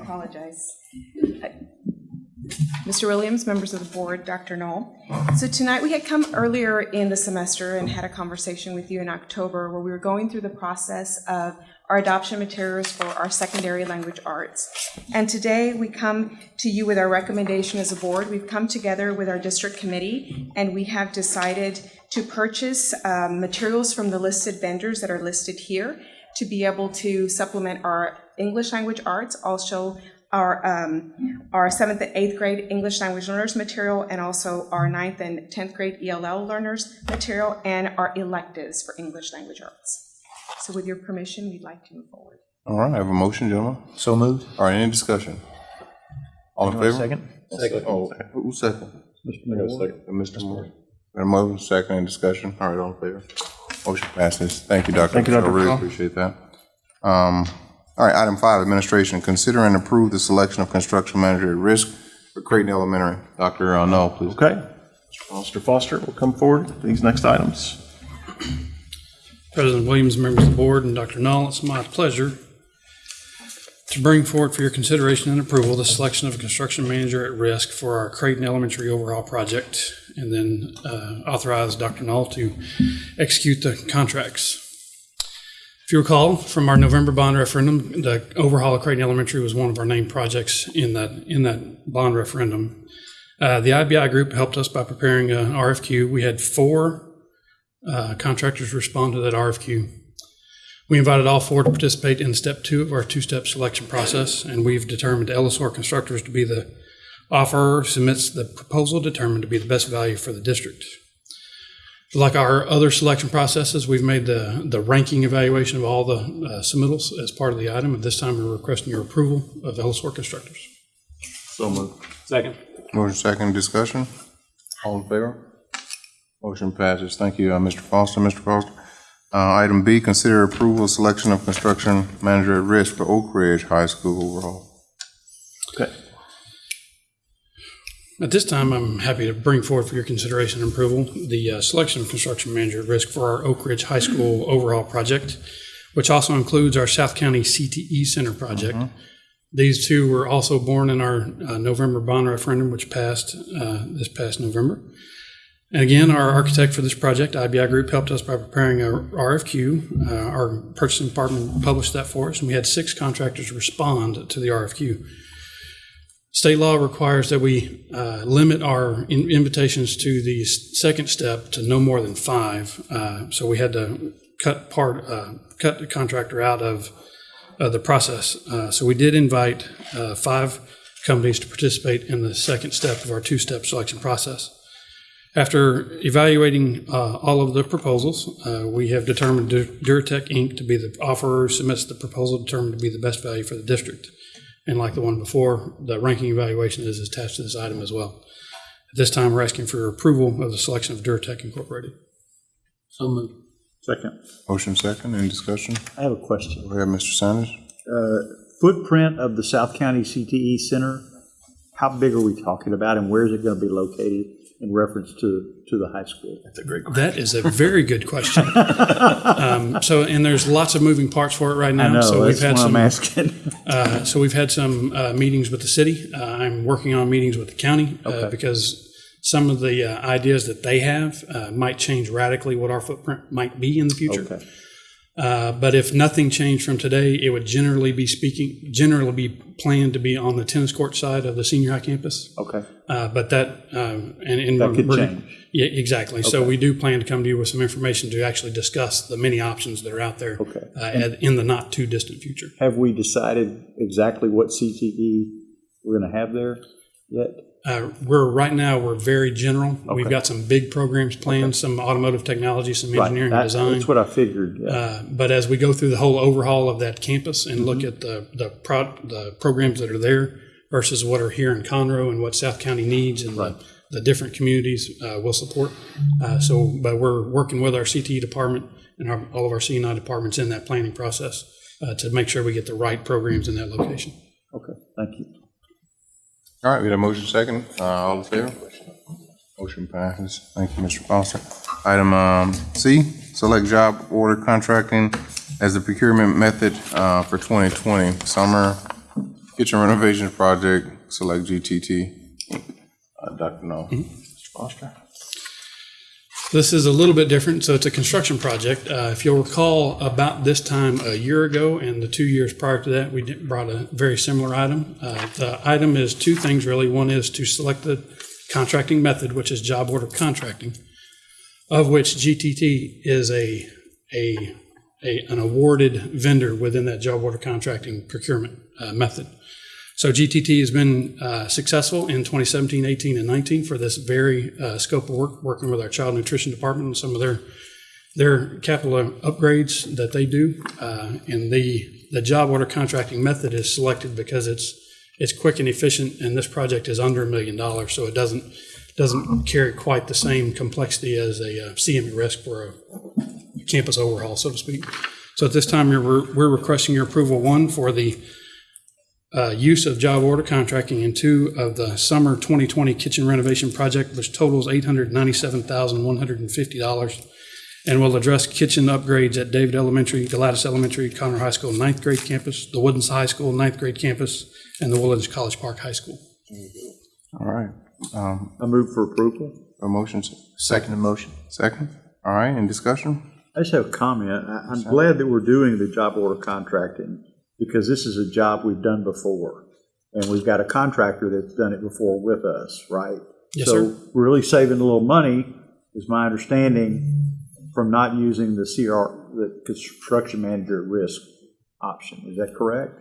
Mr. Williams, members of the board, Dr. Null. So tonight, we had come earlier in the semester and had a conversation with you in October where we were going through the process of our adoption materials for our secondary language arts. And today, we come to you with our recommendation as a board. We've come together with our district committee, and we have decided to purchase um, materials from the listed vendors that are listed here to be able to supplement our English language arts, also our, um, our seventh and eighth grade English language learners material, and also our ninth and 10th grade ELL learners material, and our electives for English language arts. So with your permission, we'd like to move forward. All right, I have a motion, gentlemen. So moved. All right, any discussion? All in You want a favor? second? Second. Oh, who's second? Mr. Moore. Mr. Moore. Got a motion, second, any discussion? All right, all in favor? Motion passes. Thank you, Dr. Thank you, I Dr. really appreciate that. Um, All right, item five, administration, consider and approve the selection of construction manager at risk for Creighton Elementary. Dr. Null, please. Okay. Mr. Foster will come forward with these next items. President Williams, members of the board, and Dr. Null, it's my pleasure to bring forward for your consideration and approval the selection of a construction manager at risk for our Creighton Elementary overhaul project, and then uh, authorize Dr. Null to execute the contracts. If you recall, from our November bond referendum, the overhaul of Creighton Elementary was one of our named projects in that, in that bond referendum. Uh, The IBI group helped us by preparing an RFQ. We had four uh, contractors respond to that RFQ. We invited all four to participate in step two of our two-step selection process, and we've determined Ellisor Constructors to be the offerer submits the proposal determined to be the best value for the district. Like our other selection processes, we've made the, the ranking evaluation of all the uh, submittals as part of the item, and this time we're requesting your approval of Ellisor Constructors. So moved. Second. Motion second, discussion? All in favor? Motion passes. Thank you, uh, Mr. Foster. Mr. Foster. Uh, Item B, consider approval of selection of construction manager at risk for Oak Ridge High School overall. At this time, I'm happy to bring forward for your consideration and approval the uh, selection of construction manager at risk for our Oak Ridge High School overhaul project, which also includes our South County CTE Center project. These two were also born in our uh, November bond referendum, which passed uh, this past November. And again, our architect for this project, IBI Group, helped us by preparing a RFQ. Uh, Our purchasing department published that for us, and we had six contractors respond to the RFQ. State law requires that we uh, limit our in- invitations to the second step to no more than five. Uh, So we had to cut part, uh, cut the contractor out of uh, the process. Uh, So we did invite uh, five companies to participate in the second step of our two-step selection process. After evaluating all of the proposals, we have determined Du- Durotech Inc. to be the offerer, submits the proposal determined to be the best value for the district. And like the one before, the ranking evaluation is attached to this item as well. At this time, we're asking for your approval of the selection of Durotech Incorporated. So moved. Second. Motion second, any discussion? I have a question. Go ahead, Mr. Sanders. Uh, Footprint of the South County CTE Center, how big are we talking about and where is it going to be located in reference to, to the high school? That's a great question. That is a very good question. Um, So, and there's lots of moving parts for it right now. I know, So we've that's had why I'm some- asking. uh, So we've had some uh, meetings with the city. Uh, I'm working on meetings with the county uh, Okay. because some of the uh, ideas that they have uh, might change radically what our footprint might be in the future. Okay. Uh, But if nothing changed from today, it would generally be speaking, generally be planned to be on the tennis court side of the senior high campus. Okay. Uh, But that, um, and. and That could change. Yeah, exactly. So we do plan to come to you with some information to actually discuss the many options that are out there. Okay. uh, at- In the not too distant future. Have we decided exactly what CTE we're going to have there yet? Uh, We're, right now, we're very general. We've got some big programs planned, some automotive technology, some Right, engineering that- design. That's what I figured. yeah. Uh, But as we go through the whole overhaul of that campus and Mm-hmm. look at the, the pro, the programs that are there versus what are here in Conroe and what South County needs and the, the different communities uh, will support. Uh, So, but we're working with our CTE department and our, all of our CNI departments in that planning process uh, to make sure we get the right programs in that location. Okay, thank you. All right, we have a motion second. Uh, All in favor? Motion passes. Thank you, Mr. Foster. Item um, C, select job order contracting as the procurement method uh, for 2020 summer kitchen renovations project, select GTT. Uh, Dr. Null. Mr. Foster? This is a little bit different. So it's a construction project. Uh, if you'll recall, about this time a year ago and the two years prior to that, we brought a very similar item. Uh, the item is two things really. One is to select the contracting method, which is job order contracting, of which GTT is a a, a an awarded vendor within that job order contracting procurement uh, method. So GTT has been uh, successful in 2017, 18, and 19 for this very uh, scope of work, working with our child nutrition department and some of their their capital upgrades that they do. Uh, and the the job order contracting method is selected because it's it's quick and efficient, and this project is under a million dollars, so it doesn't doesn't carry quite the same complexity as a uh, CME risk for a campus overhaul, so to speak. So at this time, you're, we're requesting your approval, one, for the uh, use of job order contracting, and two, of the summer 2020 kitchen renovation project, which totals $897,150, and will address kitchen upgrades at David Elementary, Gladys Elementary, Conroe High School ninth grade campus, the Woodlands High School ninth grade campus, and the Woodlands College Park High School. All right. Um, I move for approval. A motion, second motion. Second. All right, in discussion? I just have a comment. I- I'm glad that we're doing the job order contracting because this is a job we've done before. And we've got a contractor that's done it before with us, right? Yes, So sir. we're really saving a little money, is my understanding, from not using the CR, the construction manager at risk option. Is that correct?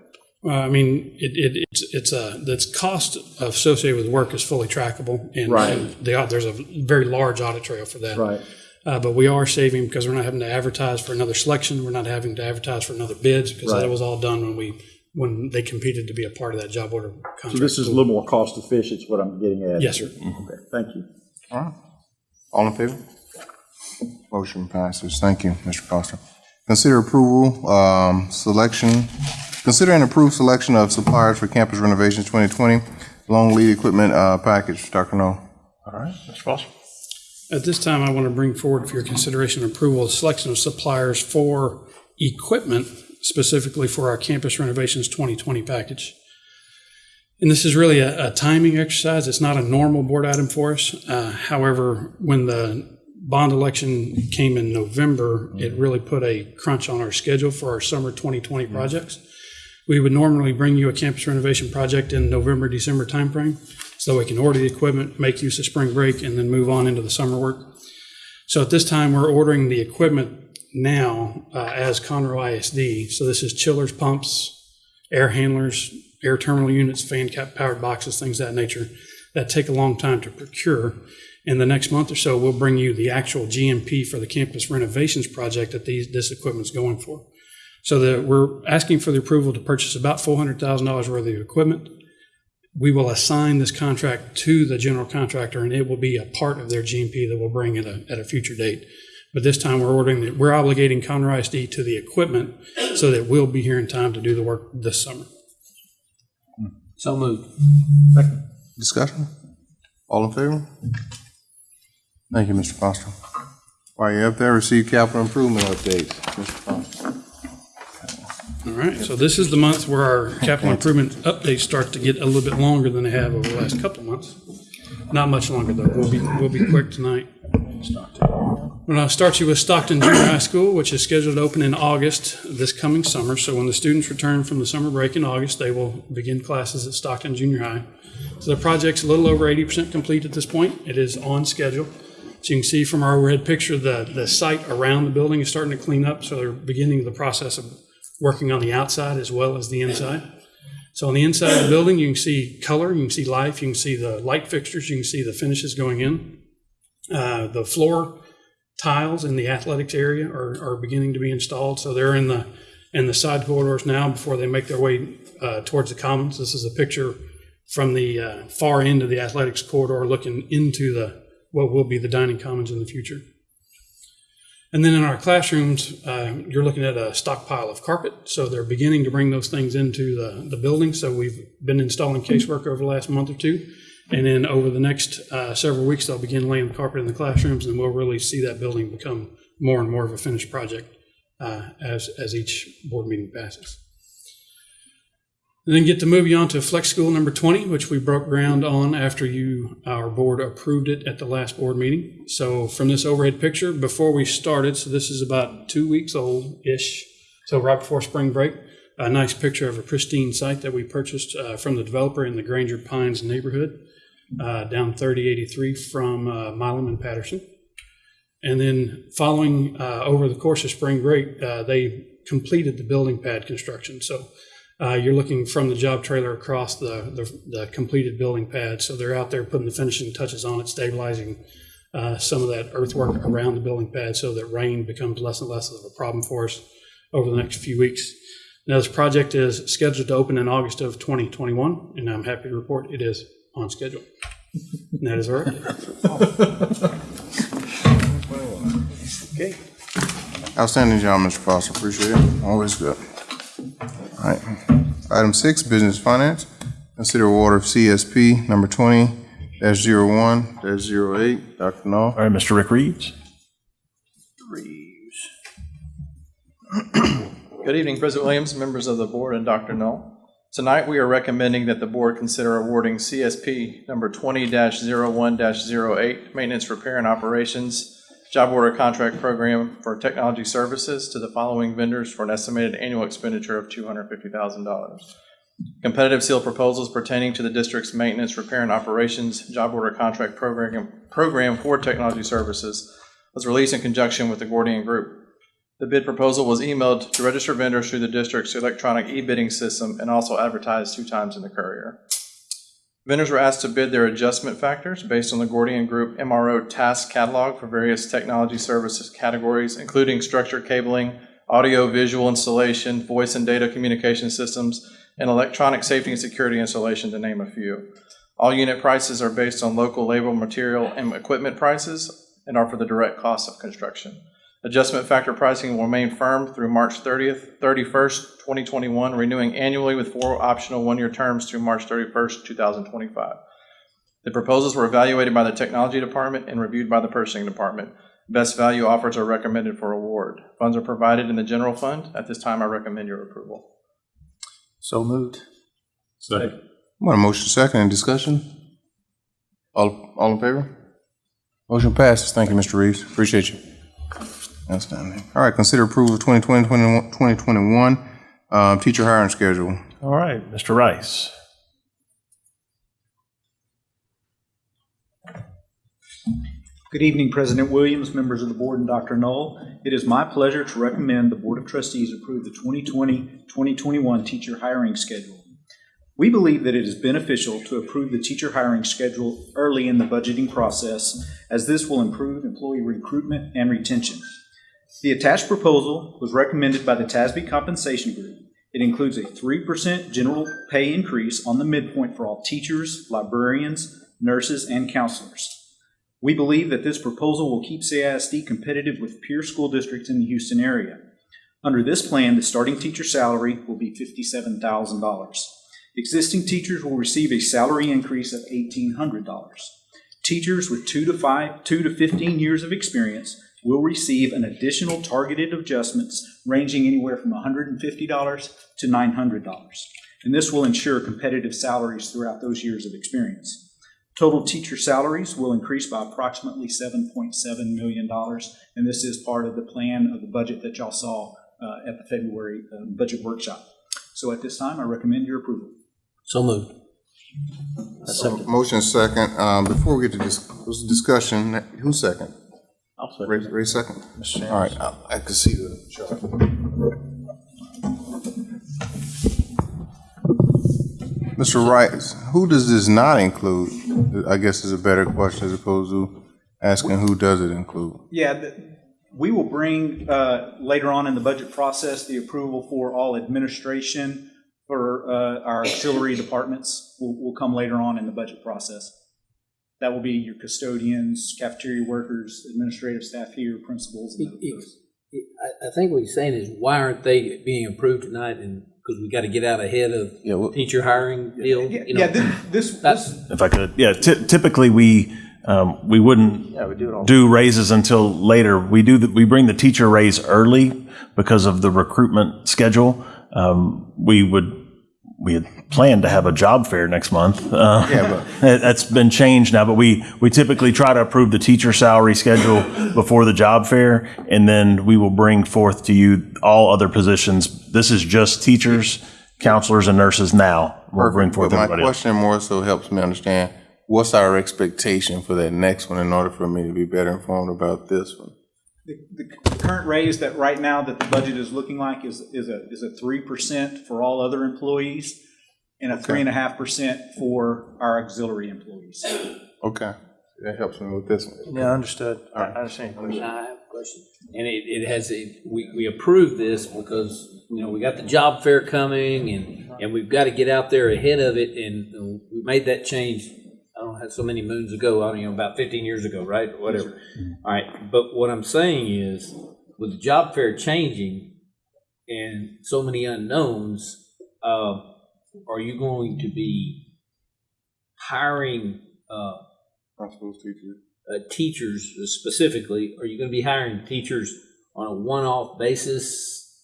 Uh, I mean, it, it, it's, it's a, that's cost associated with work is fully trackable. And Right. and the, there's a very large audit trail for that. Right. Uh, but we are saving because we're not having to advertise for another selection. We're not having to advertise for another bids because Right. that was all done when we when they competed to be a part of that job order contract. So this is a little more cost efficient, is what I'm getting at. Yes, sir. Okay, thank you. All right. All in favor? Motion passes. Thank you, Mr. Foster. Consider approval, um, selection, consider and approve selection of suppliers for campus renovations 2020, long lead equipment, uh, package. Dr. No. All right, Mr. Foster. At this time, I want to bring forward for your consideration and approval, a selection of suppliers for equipment specifically for our campus renovations 2020 package. And this is really a, a timing exercise. It's not a normal board item for us. Uh, however, when the bond election came in November, it really put a crunch on our schedule for our summer 2020 projects. We would normally bring you a campus renovation project in November, December timeframe, so we can order the equipment, make use of spring break, and then move on into the summer work. So at this time, we're ordering the equipment now uh, as Conroe ISD. So this is chillers, pumps, air handlers, air terminal units, fan cap powered boxes, things that nature that take a long time to procure. In the next month or so, we'll bring you the actual GMP for the campus renovations project that these, this equipment's going for. So that we're asking for the approval to purchase about $400,000 worth of equipment. We will assign this contract to the general contractor and it will be a part of their GMP that we'll bring at a, at a future date. But this time we're ordering, the, we're obligating Conroe ISD to the equipment so that we'll be here in time to do the work this summer. So moved. Discussion? All in favor? Thank you, Mr. Foster. While you're up there, receive capital improvement updates. Mr. Foster. All right, so this is the month where our capital improvement updates start to get a little bit longer than they have over the last couple months. Not much longer, though. We'll be, we'll be quick tonight. Going to start you with Stockton Junior High School, which is scheduled to open in August this coming summer. So when the students return from the summer break in August, they will begin classes at Stockton Junior High. So the project's a little over 80% complete at this point. It is on schedule. So you can see from our overhead picture, the, the site around the building is starting to clean up. So they're beginning the process of working on the outside as well as the inside. So on the inside of the building, you can see color, you can see life, you can see the light fixtures, you can see the finishes going in. Uh, the floor tiles in the athletics area are, are beginning to be installed. So they're in the in the side corridors now before they make their way uh, towards the commons. This is a picture from the uh, far end of the athletics corridor looking into the what will be the dining commons in the future. And then in our classrooms, uh, you're looking at a stockpile of carpet. So they're beginning to bring those things into the, the building. So we've been installing casework over the last month or two. And then over the next uh, several weeks, they'll begin laying carpet in the classrooms, and we'll really see that building become more and more of a finished project uh, as, as each board meeting passes. And then get to move you on to Flex School number 20, which we broke ground on after you, our board approved it at the last board meeting. So from this overhead picture, before we started, so this is about two weeks old-ish, so right before spring break, a nice picture of a pristine site that we purchased uh, from the developer in the Granger Pines neighborhood, uh, down 3083 from uh, Milam and Patterson. And then following uh, over the course of spring break, uh, they completed the building pad construction. So uh, you're looking from the job trailer across the, the, the completed building pad. So they're out there putting the finishing touches on it, stabilizing uh, some of that earthwork around the building pad so that rain becomes less and less of a problem for us over the next few weeks. Now, this project is scheduled to open in August of 2021, and I'm happy to report it is on schedule. And that is all right. Okay. Outstanding job, Mr. Foster. Appreciate it. Always good. All right. Item six, business finance. Consider award of CSP number twenty dash zero one dash zero eight. Dr. Null. All right, Mr. Rick Reeves. Reeves. Good evening, President Williams, members of the board, and Dr. Null. Tonight, we are recommending that the board consider awarding CSP number 20-01-08, Maintenance, Repair, and Operations, Job Order Contract Program for Technology Services to the following vendors for an estimated annual expenditure of $250,000. Competitive seal proposals pertaining to the district's Maintenance, Repair, and Operations Job Order Contract Program, program for Technology Services was released in conjunction with the Gordian Group. The bid proposal was emailed to registered vendors through the district's electronic e-bidding system and also advertised two times in the courier. Vendors were asked to bid their adjustment factors based on the Gordian Group MRO task catalog for various technology services categories, including structured cabling, audio visual installation, voice and data communication systems, and electronic safety and security installation, to name a few. All unit prices are based on local labor, material, and equipment prices and are for the direct cost of construction. Adjustment factor pricing will remain firm through March 30th, 31st, 2021, renewing annually with four optional one-year terms through March 31st, 2025. The proposals were evaluated by the Technology Department and reviewed by the Purchasing Department. Best value offers are recommended for award. Funds are provided in the general fund. At this time, I recommend your approval. So moved. Second. Want a motion second and discussion? All, all in favor? Motion passes. Thank you, Mr. Reeves. Appreciate you. Outstanding. All right, consider approval of 2020, 2021, um, teacher hiring schedule. All right, Mr. Rice. Good evening, President Williams, members of the board, and Dr. Null. It is my pleasure to recommend the Board of Trustees approve the 2020-2021 teacher hiring schedule. We believe that it is beneficial to approve the teacher hiring schedule early in the budgeting process, as this will improve employee recruitment and retention. The attached proposal was recommended by the TASB Compensation Group. It includes a 3% general pay increase on the midpoint for all teachers, librarians, nurses, and counselors. We believe that this proposal will keep CISD competitive with peer school districts in the Houston area. Under this plan, the starting teacher salary will be $57,000. Existing teachers will receive a salary increase of $1,800. Teachers with two to five, two to 15 years of experience will receive an additional targeted adjustments ranging anywhere from $150 to $900. And this will ensure competitive salaries throughout those years of experience. Total teacher salaries will increase by approximately $7.7 million, and this is part of the plan of the budget that y'all saw uh, at the February uh, budget workshop. So at this time, I recommend your approval. So moved. Motion second. Um, before we get to this, this discussion, who's second? I'll second. Ray, Ray second? Mr. All right, I, I can see the chart. Mr. Rice, who does this not include? I guess is a better question as opposed to asking who does it include. Yeah, the- we will bring uh, later on in the budget process the approval for all administration for uh, our auxiliary departments will, will come later on in the budget process. That will be your custodians, cafeteria workers, administrative staff here, principals, and those. I, I think what he's saying is, why aren't they being approved tonight? And, because we got to get out ahead of teacher hiring deal? you know? Yeah, thi- this, That's, If I could, yeah, ty- typically we, um, we wouldn't Yeah, we do it all. do raises until later. We do, the- we bring the teacher raise early because of the recruitment schedule. Um, we would, we had planned to have a job fair next month. Uh, Yeah, but- that- That's been changed now, but we, we typically try to approve the teacher salary schedule before the job fair, and then we will bring forth to you all other positions. This is just teachers, counselors, and nurses now. We'll bring forth but my everybody else. question more so helps me understand, what's our expectation for that next one in order for me to be better informed about this one? The, the current raise that right now that the budget is looking like is, is a, is a three percent for all other employees and a three and a half percent for our auxiliary employees. Okay, that helps me with this one. Yeah, understood. I I understand. your. I have a question. And it, it has a, we, we approved this because, you know, we got the job fair coming and, and we've got to get out there ahead of it. And uh, we made that change, I don't so many moons ago, I don't know, about fifteen years ago, right? Whatever. All right, but what I'm saying is, with the job fair changing and so many unknowns, uh, are you going to be hiring, uh, Principals, teachers. uh, teachers specifically, are you going to be hiring teachers on a one-off basis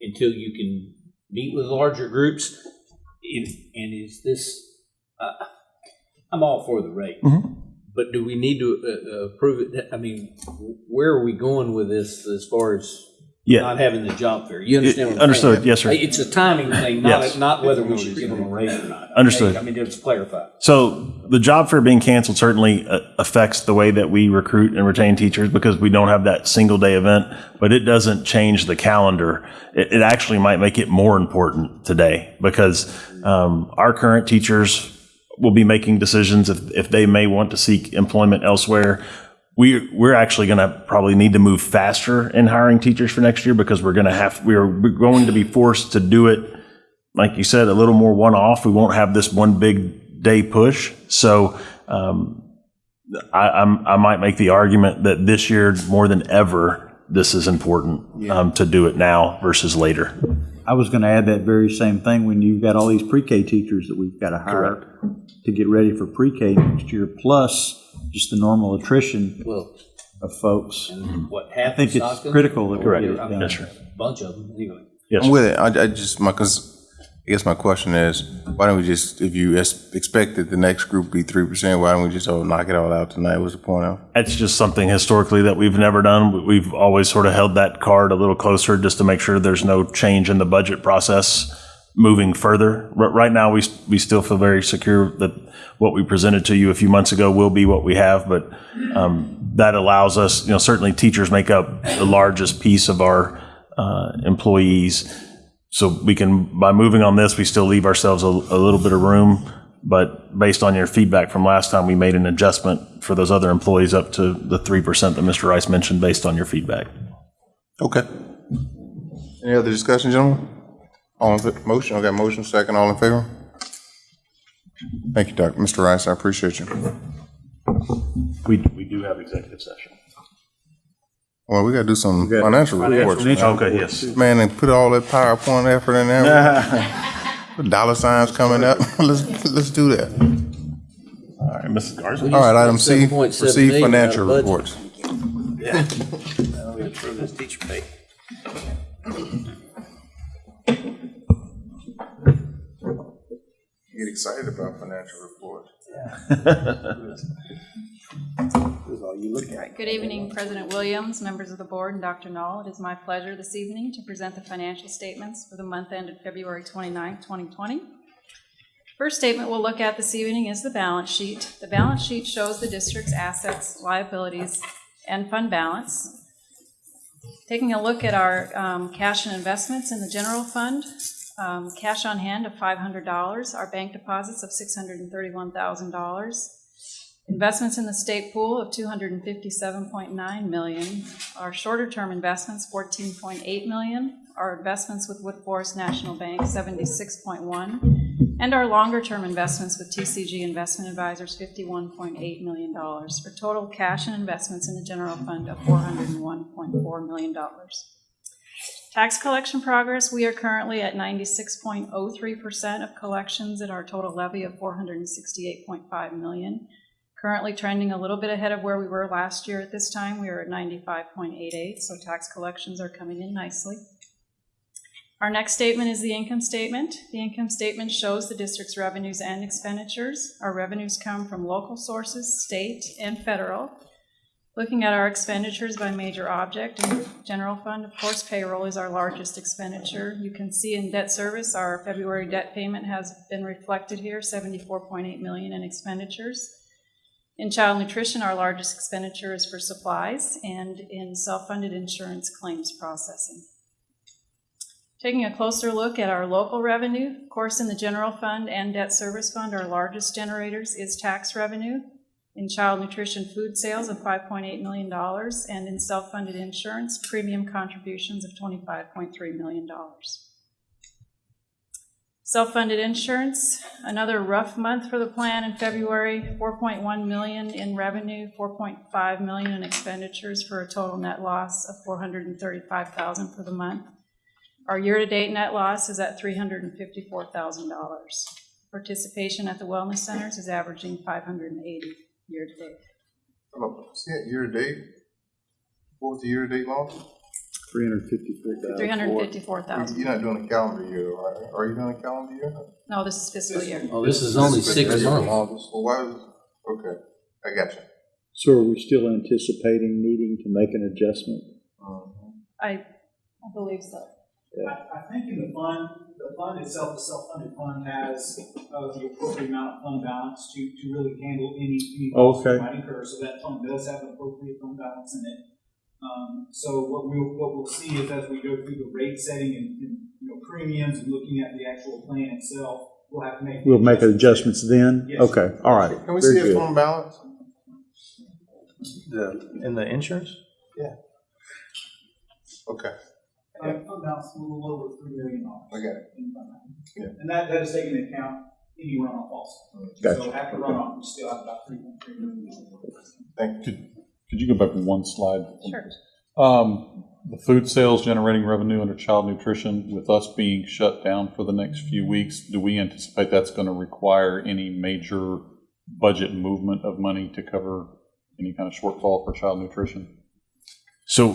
until you can meet with larger groups? And and is this, uh, I'm all for the rate, but do we need to uh, uh, approve it? I mean, where are we going with this as far as Yeah. not having the job fair? You understand what I'm saying? Understood. Yes, sir. It's a timing thing, not, Yes. not whether we should give them a raise or not. Understood. I mean, just clarify. So the job fair being canceled certainly uh, affects the way that we recruit and retain teachers because we don't have that single day event, but it doesn't change the calendar. It, it actually might make it more important today because um, our current teachers will be making decisions if, if they may want to seek employment elsewhere. We, we're actually going to probably need to move faster in hiring teachers for next year because we're going to have, we are going to be forced to do it like you said, a little more one-off. We won't have this one big day push. So um, I, I'm, I might make the argument that this year, more than ever, this is important um, to do it now versus later. I was going to add that very same thing when you've got all these pre-K teachers that we've got to hire to get ready for pre-K next year, plus just the normal attrition Well, of folks. what I happened? think it's Stockton? critical that we Correct. get it I done. A Bunch of them, anyway. Yes. I'm with it. I, I just, my, cause I guess my question is, why don't we just, if you expect that the next group be three percent, why don't we just oh, knock it all out tonight? What's the point of? It's just something historically that we've never done. We've always sort of held that card a little closer just to make sure there's no change in the budget process moving further. Right now, we, we still feel very secure that what we presented to you a few months ago will be what we have, but um, that allows us, you know, certainly teachers make up the largest piece of our uh, employees. So we can, by moving on this, we still leave ourselves a, a little bit of room. But based on your feedback from last time, we made an adjustment for those other employees up to the 3% that Mr. Rice mentioned based on your feedback. Okay. Any other discussion, gentlemen? All in, fa- motion, okay, motion, second, all in favor? Thank you, Doc. Mr. Rice, I appreciate you. We, we do have executive session. Well, we gotta do some financial reports. Okay, yes. Man, and put all that PowerPoint effort in there. Dollar signs coming up. Let's, let's do that. All right, Mrs. Garza. All right, item C, 7.7 receive million out of financial budget. reports. Yeah. Now we approve this teacher pay. Get excited about financial reports. All right, good evening, President Williams, members of the board, and Dr. Null. It is my pleasure this evening to present the financial statements for the month ended February 29, 2020. First statement we'll look at this evening is the balance sheet. The balance sheet shows the district's assets, liabilities, and fund balance. Taking a look at our um, cash and investments in the general fund, um, cash on hand of $500, our bank deposits of $631,000, Investments in the state pool of two hundred and fifty-seven point nine million. Our shorter-term investments, fourteen point eight million. Our investments with Woodforest National Bank, seventy-six point one. And our longer-term investments with TCG Investment Advisors, fifty-one point eight million dollars, for total cash and investments in the general fund of four hundred and one point four million dollars. Tax collection progress, we are currently at ninety-six point oh three percent of collections at our total levy of four hundred and sixty-eight point five million. Currently trending a little bit ahead of where we were last year at this time. We are at ninety-five point eight eight, so tax collections are coming in nicely. Our next statement is the income statement. The income statement shows the district's revenues and expenditures. Our revenues come from local sources, state and federal. Looking at our expenditures by major object and general fund, of course, payroll is our largest expenditure. You can see in debt service, our February debt payment has been reflected here, seventy-four point eight million in expenditures. In child nutrition, our largest expenditure is for supplies and in self-funded insurance claims processing. Taking a closer look at our local revenue, of course, in the general fund and debt service fund, our largest generators is tax revenue. In child nutrition food sales of $5.8 million and in self-funded insurance, premium contributions of $25.3 million. Self-funded insurance, another rough month for the plan in February, 4.1 million in revenue, 4.5 million in expenditures for a total net loss of 435,000 for the month. Our year-to-date net loss is at $354,000. Participation at the wellness centers is averaging 580 year-to-date. Year-to-date? What was the year-to-date loss? Three hundred fifty-three thousand. 354,000. You're not doing a calendar year, right? Are you doing a calendar year? No, this is fiscal year. Oh, this is only six This months. August. Well, why is, okay, I got you. So are we still anticipating needing to make an adjustment? I, I believe so. I, I think in the fund, the fund itself, the self-funded fund has, uh, the appropriate amount of fund balance to, to really handle any, any costs we Okay. might incur, so that fund does have an appropriate fund balance in it. Um, so what we'll, what we'll see is as we go through the rate setting and, and, you know, premiums and looking at the actual plan itself, we'll have to make. We'll make adjustments then? Yes. Okay, all right. Can we Very see a good. fund balance? The, in the insurance? Yeah. Okay. Fund fund balance a little over three million dollars. I got it. in fund balance. And that, that is taking into account any runoff also. Gotcha. So after runoff, we still have about three point three million dollars. Thank you. Could you go back one slide? Sure. Um, the food sales generating revenue under child nutrition, with us being shut down for the next few weeks, do we anticipate that's going to require any major budget movement of money to cover any kind of shortfall for child nutrition? So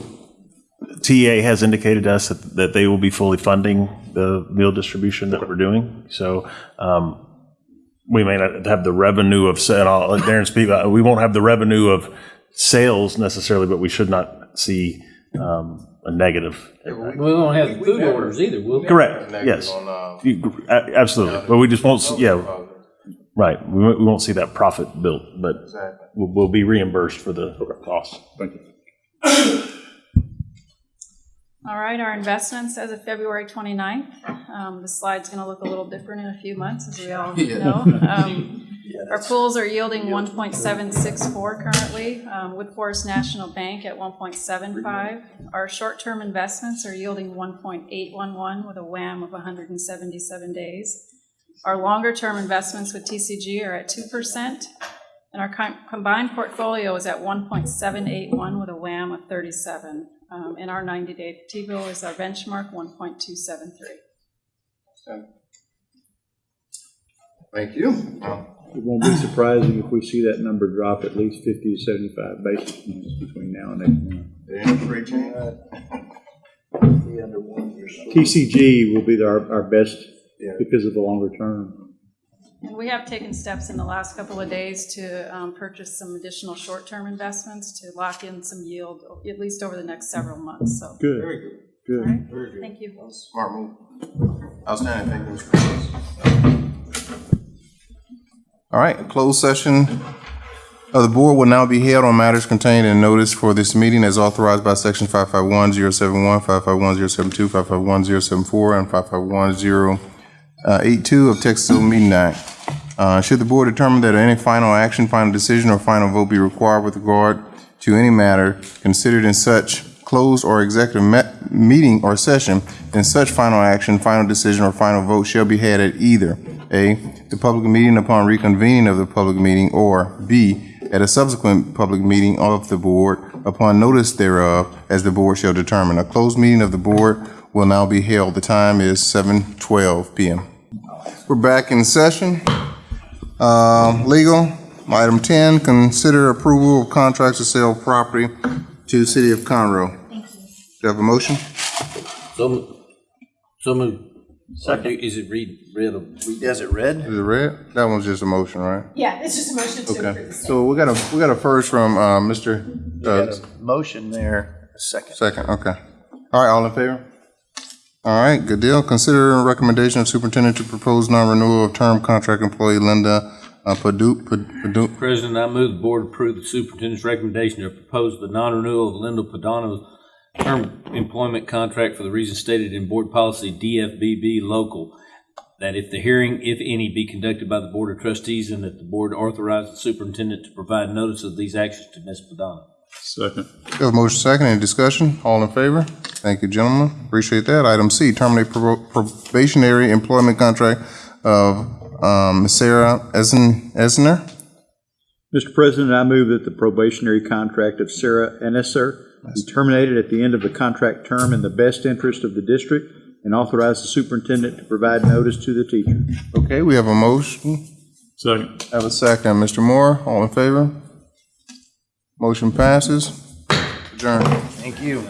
TA has indicated to us that, that they will be fully funding the meal distribution that we're doing. So um, we may not have the revenue of, sa- and I'll let Darren speak, uh, we won't have the revenue of sales necessarily, but we should not see um, a negative. We won't have food orders either, will we? Correct, yes. You- a- Absolutely, but we just won't, s- yeah, right, we won't we won't see that profit built, but we'll we'll be reimbursed for the cost. Thank you. All right, our investments as of February 29th. Um, The slide's going to look a little different in a few months, as we all know. Um, Our pools are yielding 1.764 currently, um, with Forest National Bank at 1.75. Our short-term investments are yielding 1.811 with a WAM of 177 days. Our longer-term investments with TCG are at 2%, and our com- combined portfolio is at 1.781 with a WAM of 37. Um, And our 90-day T-bill is our benchmark, 1.273. Thank you. It won't be surprising if we see that number drop at least fifty to seventy-five basis points between now and next month. TCG will be our, our best because of the longer term. And we have taken steps in the last couple of days to um, purchase some additional short-term investments to lock in some yield, at least over the next several months, so. Good. Very good. Good. Very good. Thank you. Smart move. Outstanding, thank you, Mr. All right, closed session of the board will now be held on matters contained in notice for this meeting as authorized by section 551-071, 551-072, 551-074, and 551-082 of Texas Open Meeting Act. Uh, Should the board determine that any final action, final decision, or final vote be required with regard to any matter considered in such closed or executive meeting or session, then such final action, final decision, or final vote shall be had at either A, the public meeting upon reconvening of the public meeting, or B, at a subsequent public meeting of the board upon notice thereof, as the board shall determine. A closed meeting of the board will now be held. The time is seven twelve PM. We're back in session. Uh, Legal, item 10, consider approval of contracts to sell property to the City of Conroe. Thank you. Do you have a motion? So, mo- so moved. Second. Is it read, read? Is it red? Is it red? That one's just a motion, right? Yeah, it's just a motion to approve Okay, the so we got a, we got a first from, uh, Mr. Got uh, a motion there, a second. Second, okay. All right, all in favor? All right, good deal. Consider a recommendation of superintendent to propose non-renewal of term contract employee Linda uh, Padu, Padu, President, I move the board approve the superintendent's recommendation to propose the non-renewal of Linda Padano's term employment contract for the reasons stated in board policy DFBB local, that if the hearing, if any, be conducted by the Board of Trustees and that the board authorize the superintendent to provide notice of these actions to Ms. Padano. Second. We have a motion second, any discussion? All in favor? Thank you, gentlemen, appreciate that. Item C, terminate prob- probationary employment contract of um, Ms. Sarah Eisen- Esner. Mr. President, I move that the probationary contract of Sarah Enesser be terminated at the end of the contract term in the best interest of the district and authorize the superintendent to provide notice to the teacher. Okay, we have a motion. Second. Have a second. Mr. Moore, all in favor? Motion passes. Adjourn. Thank you.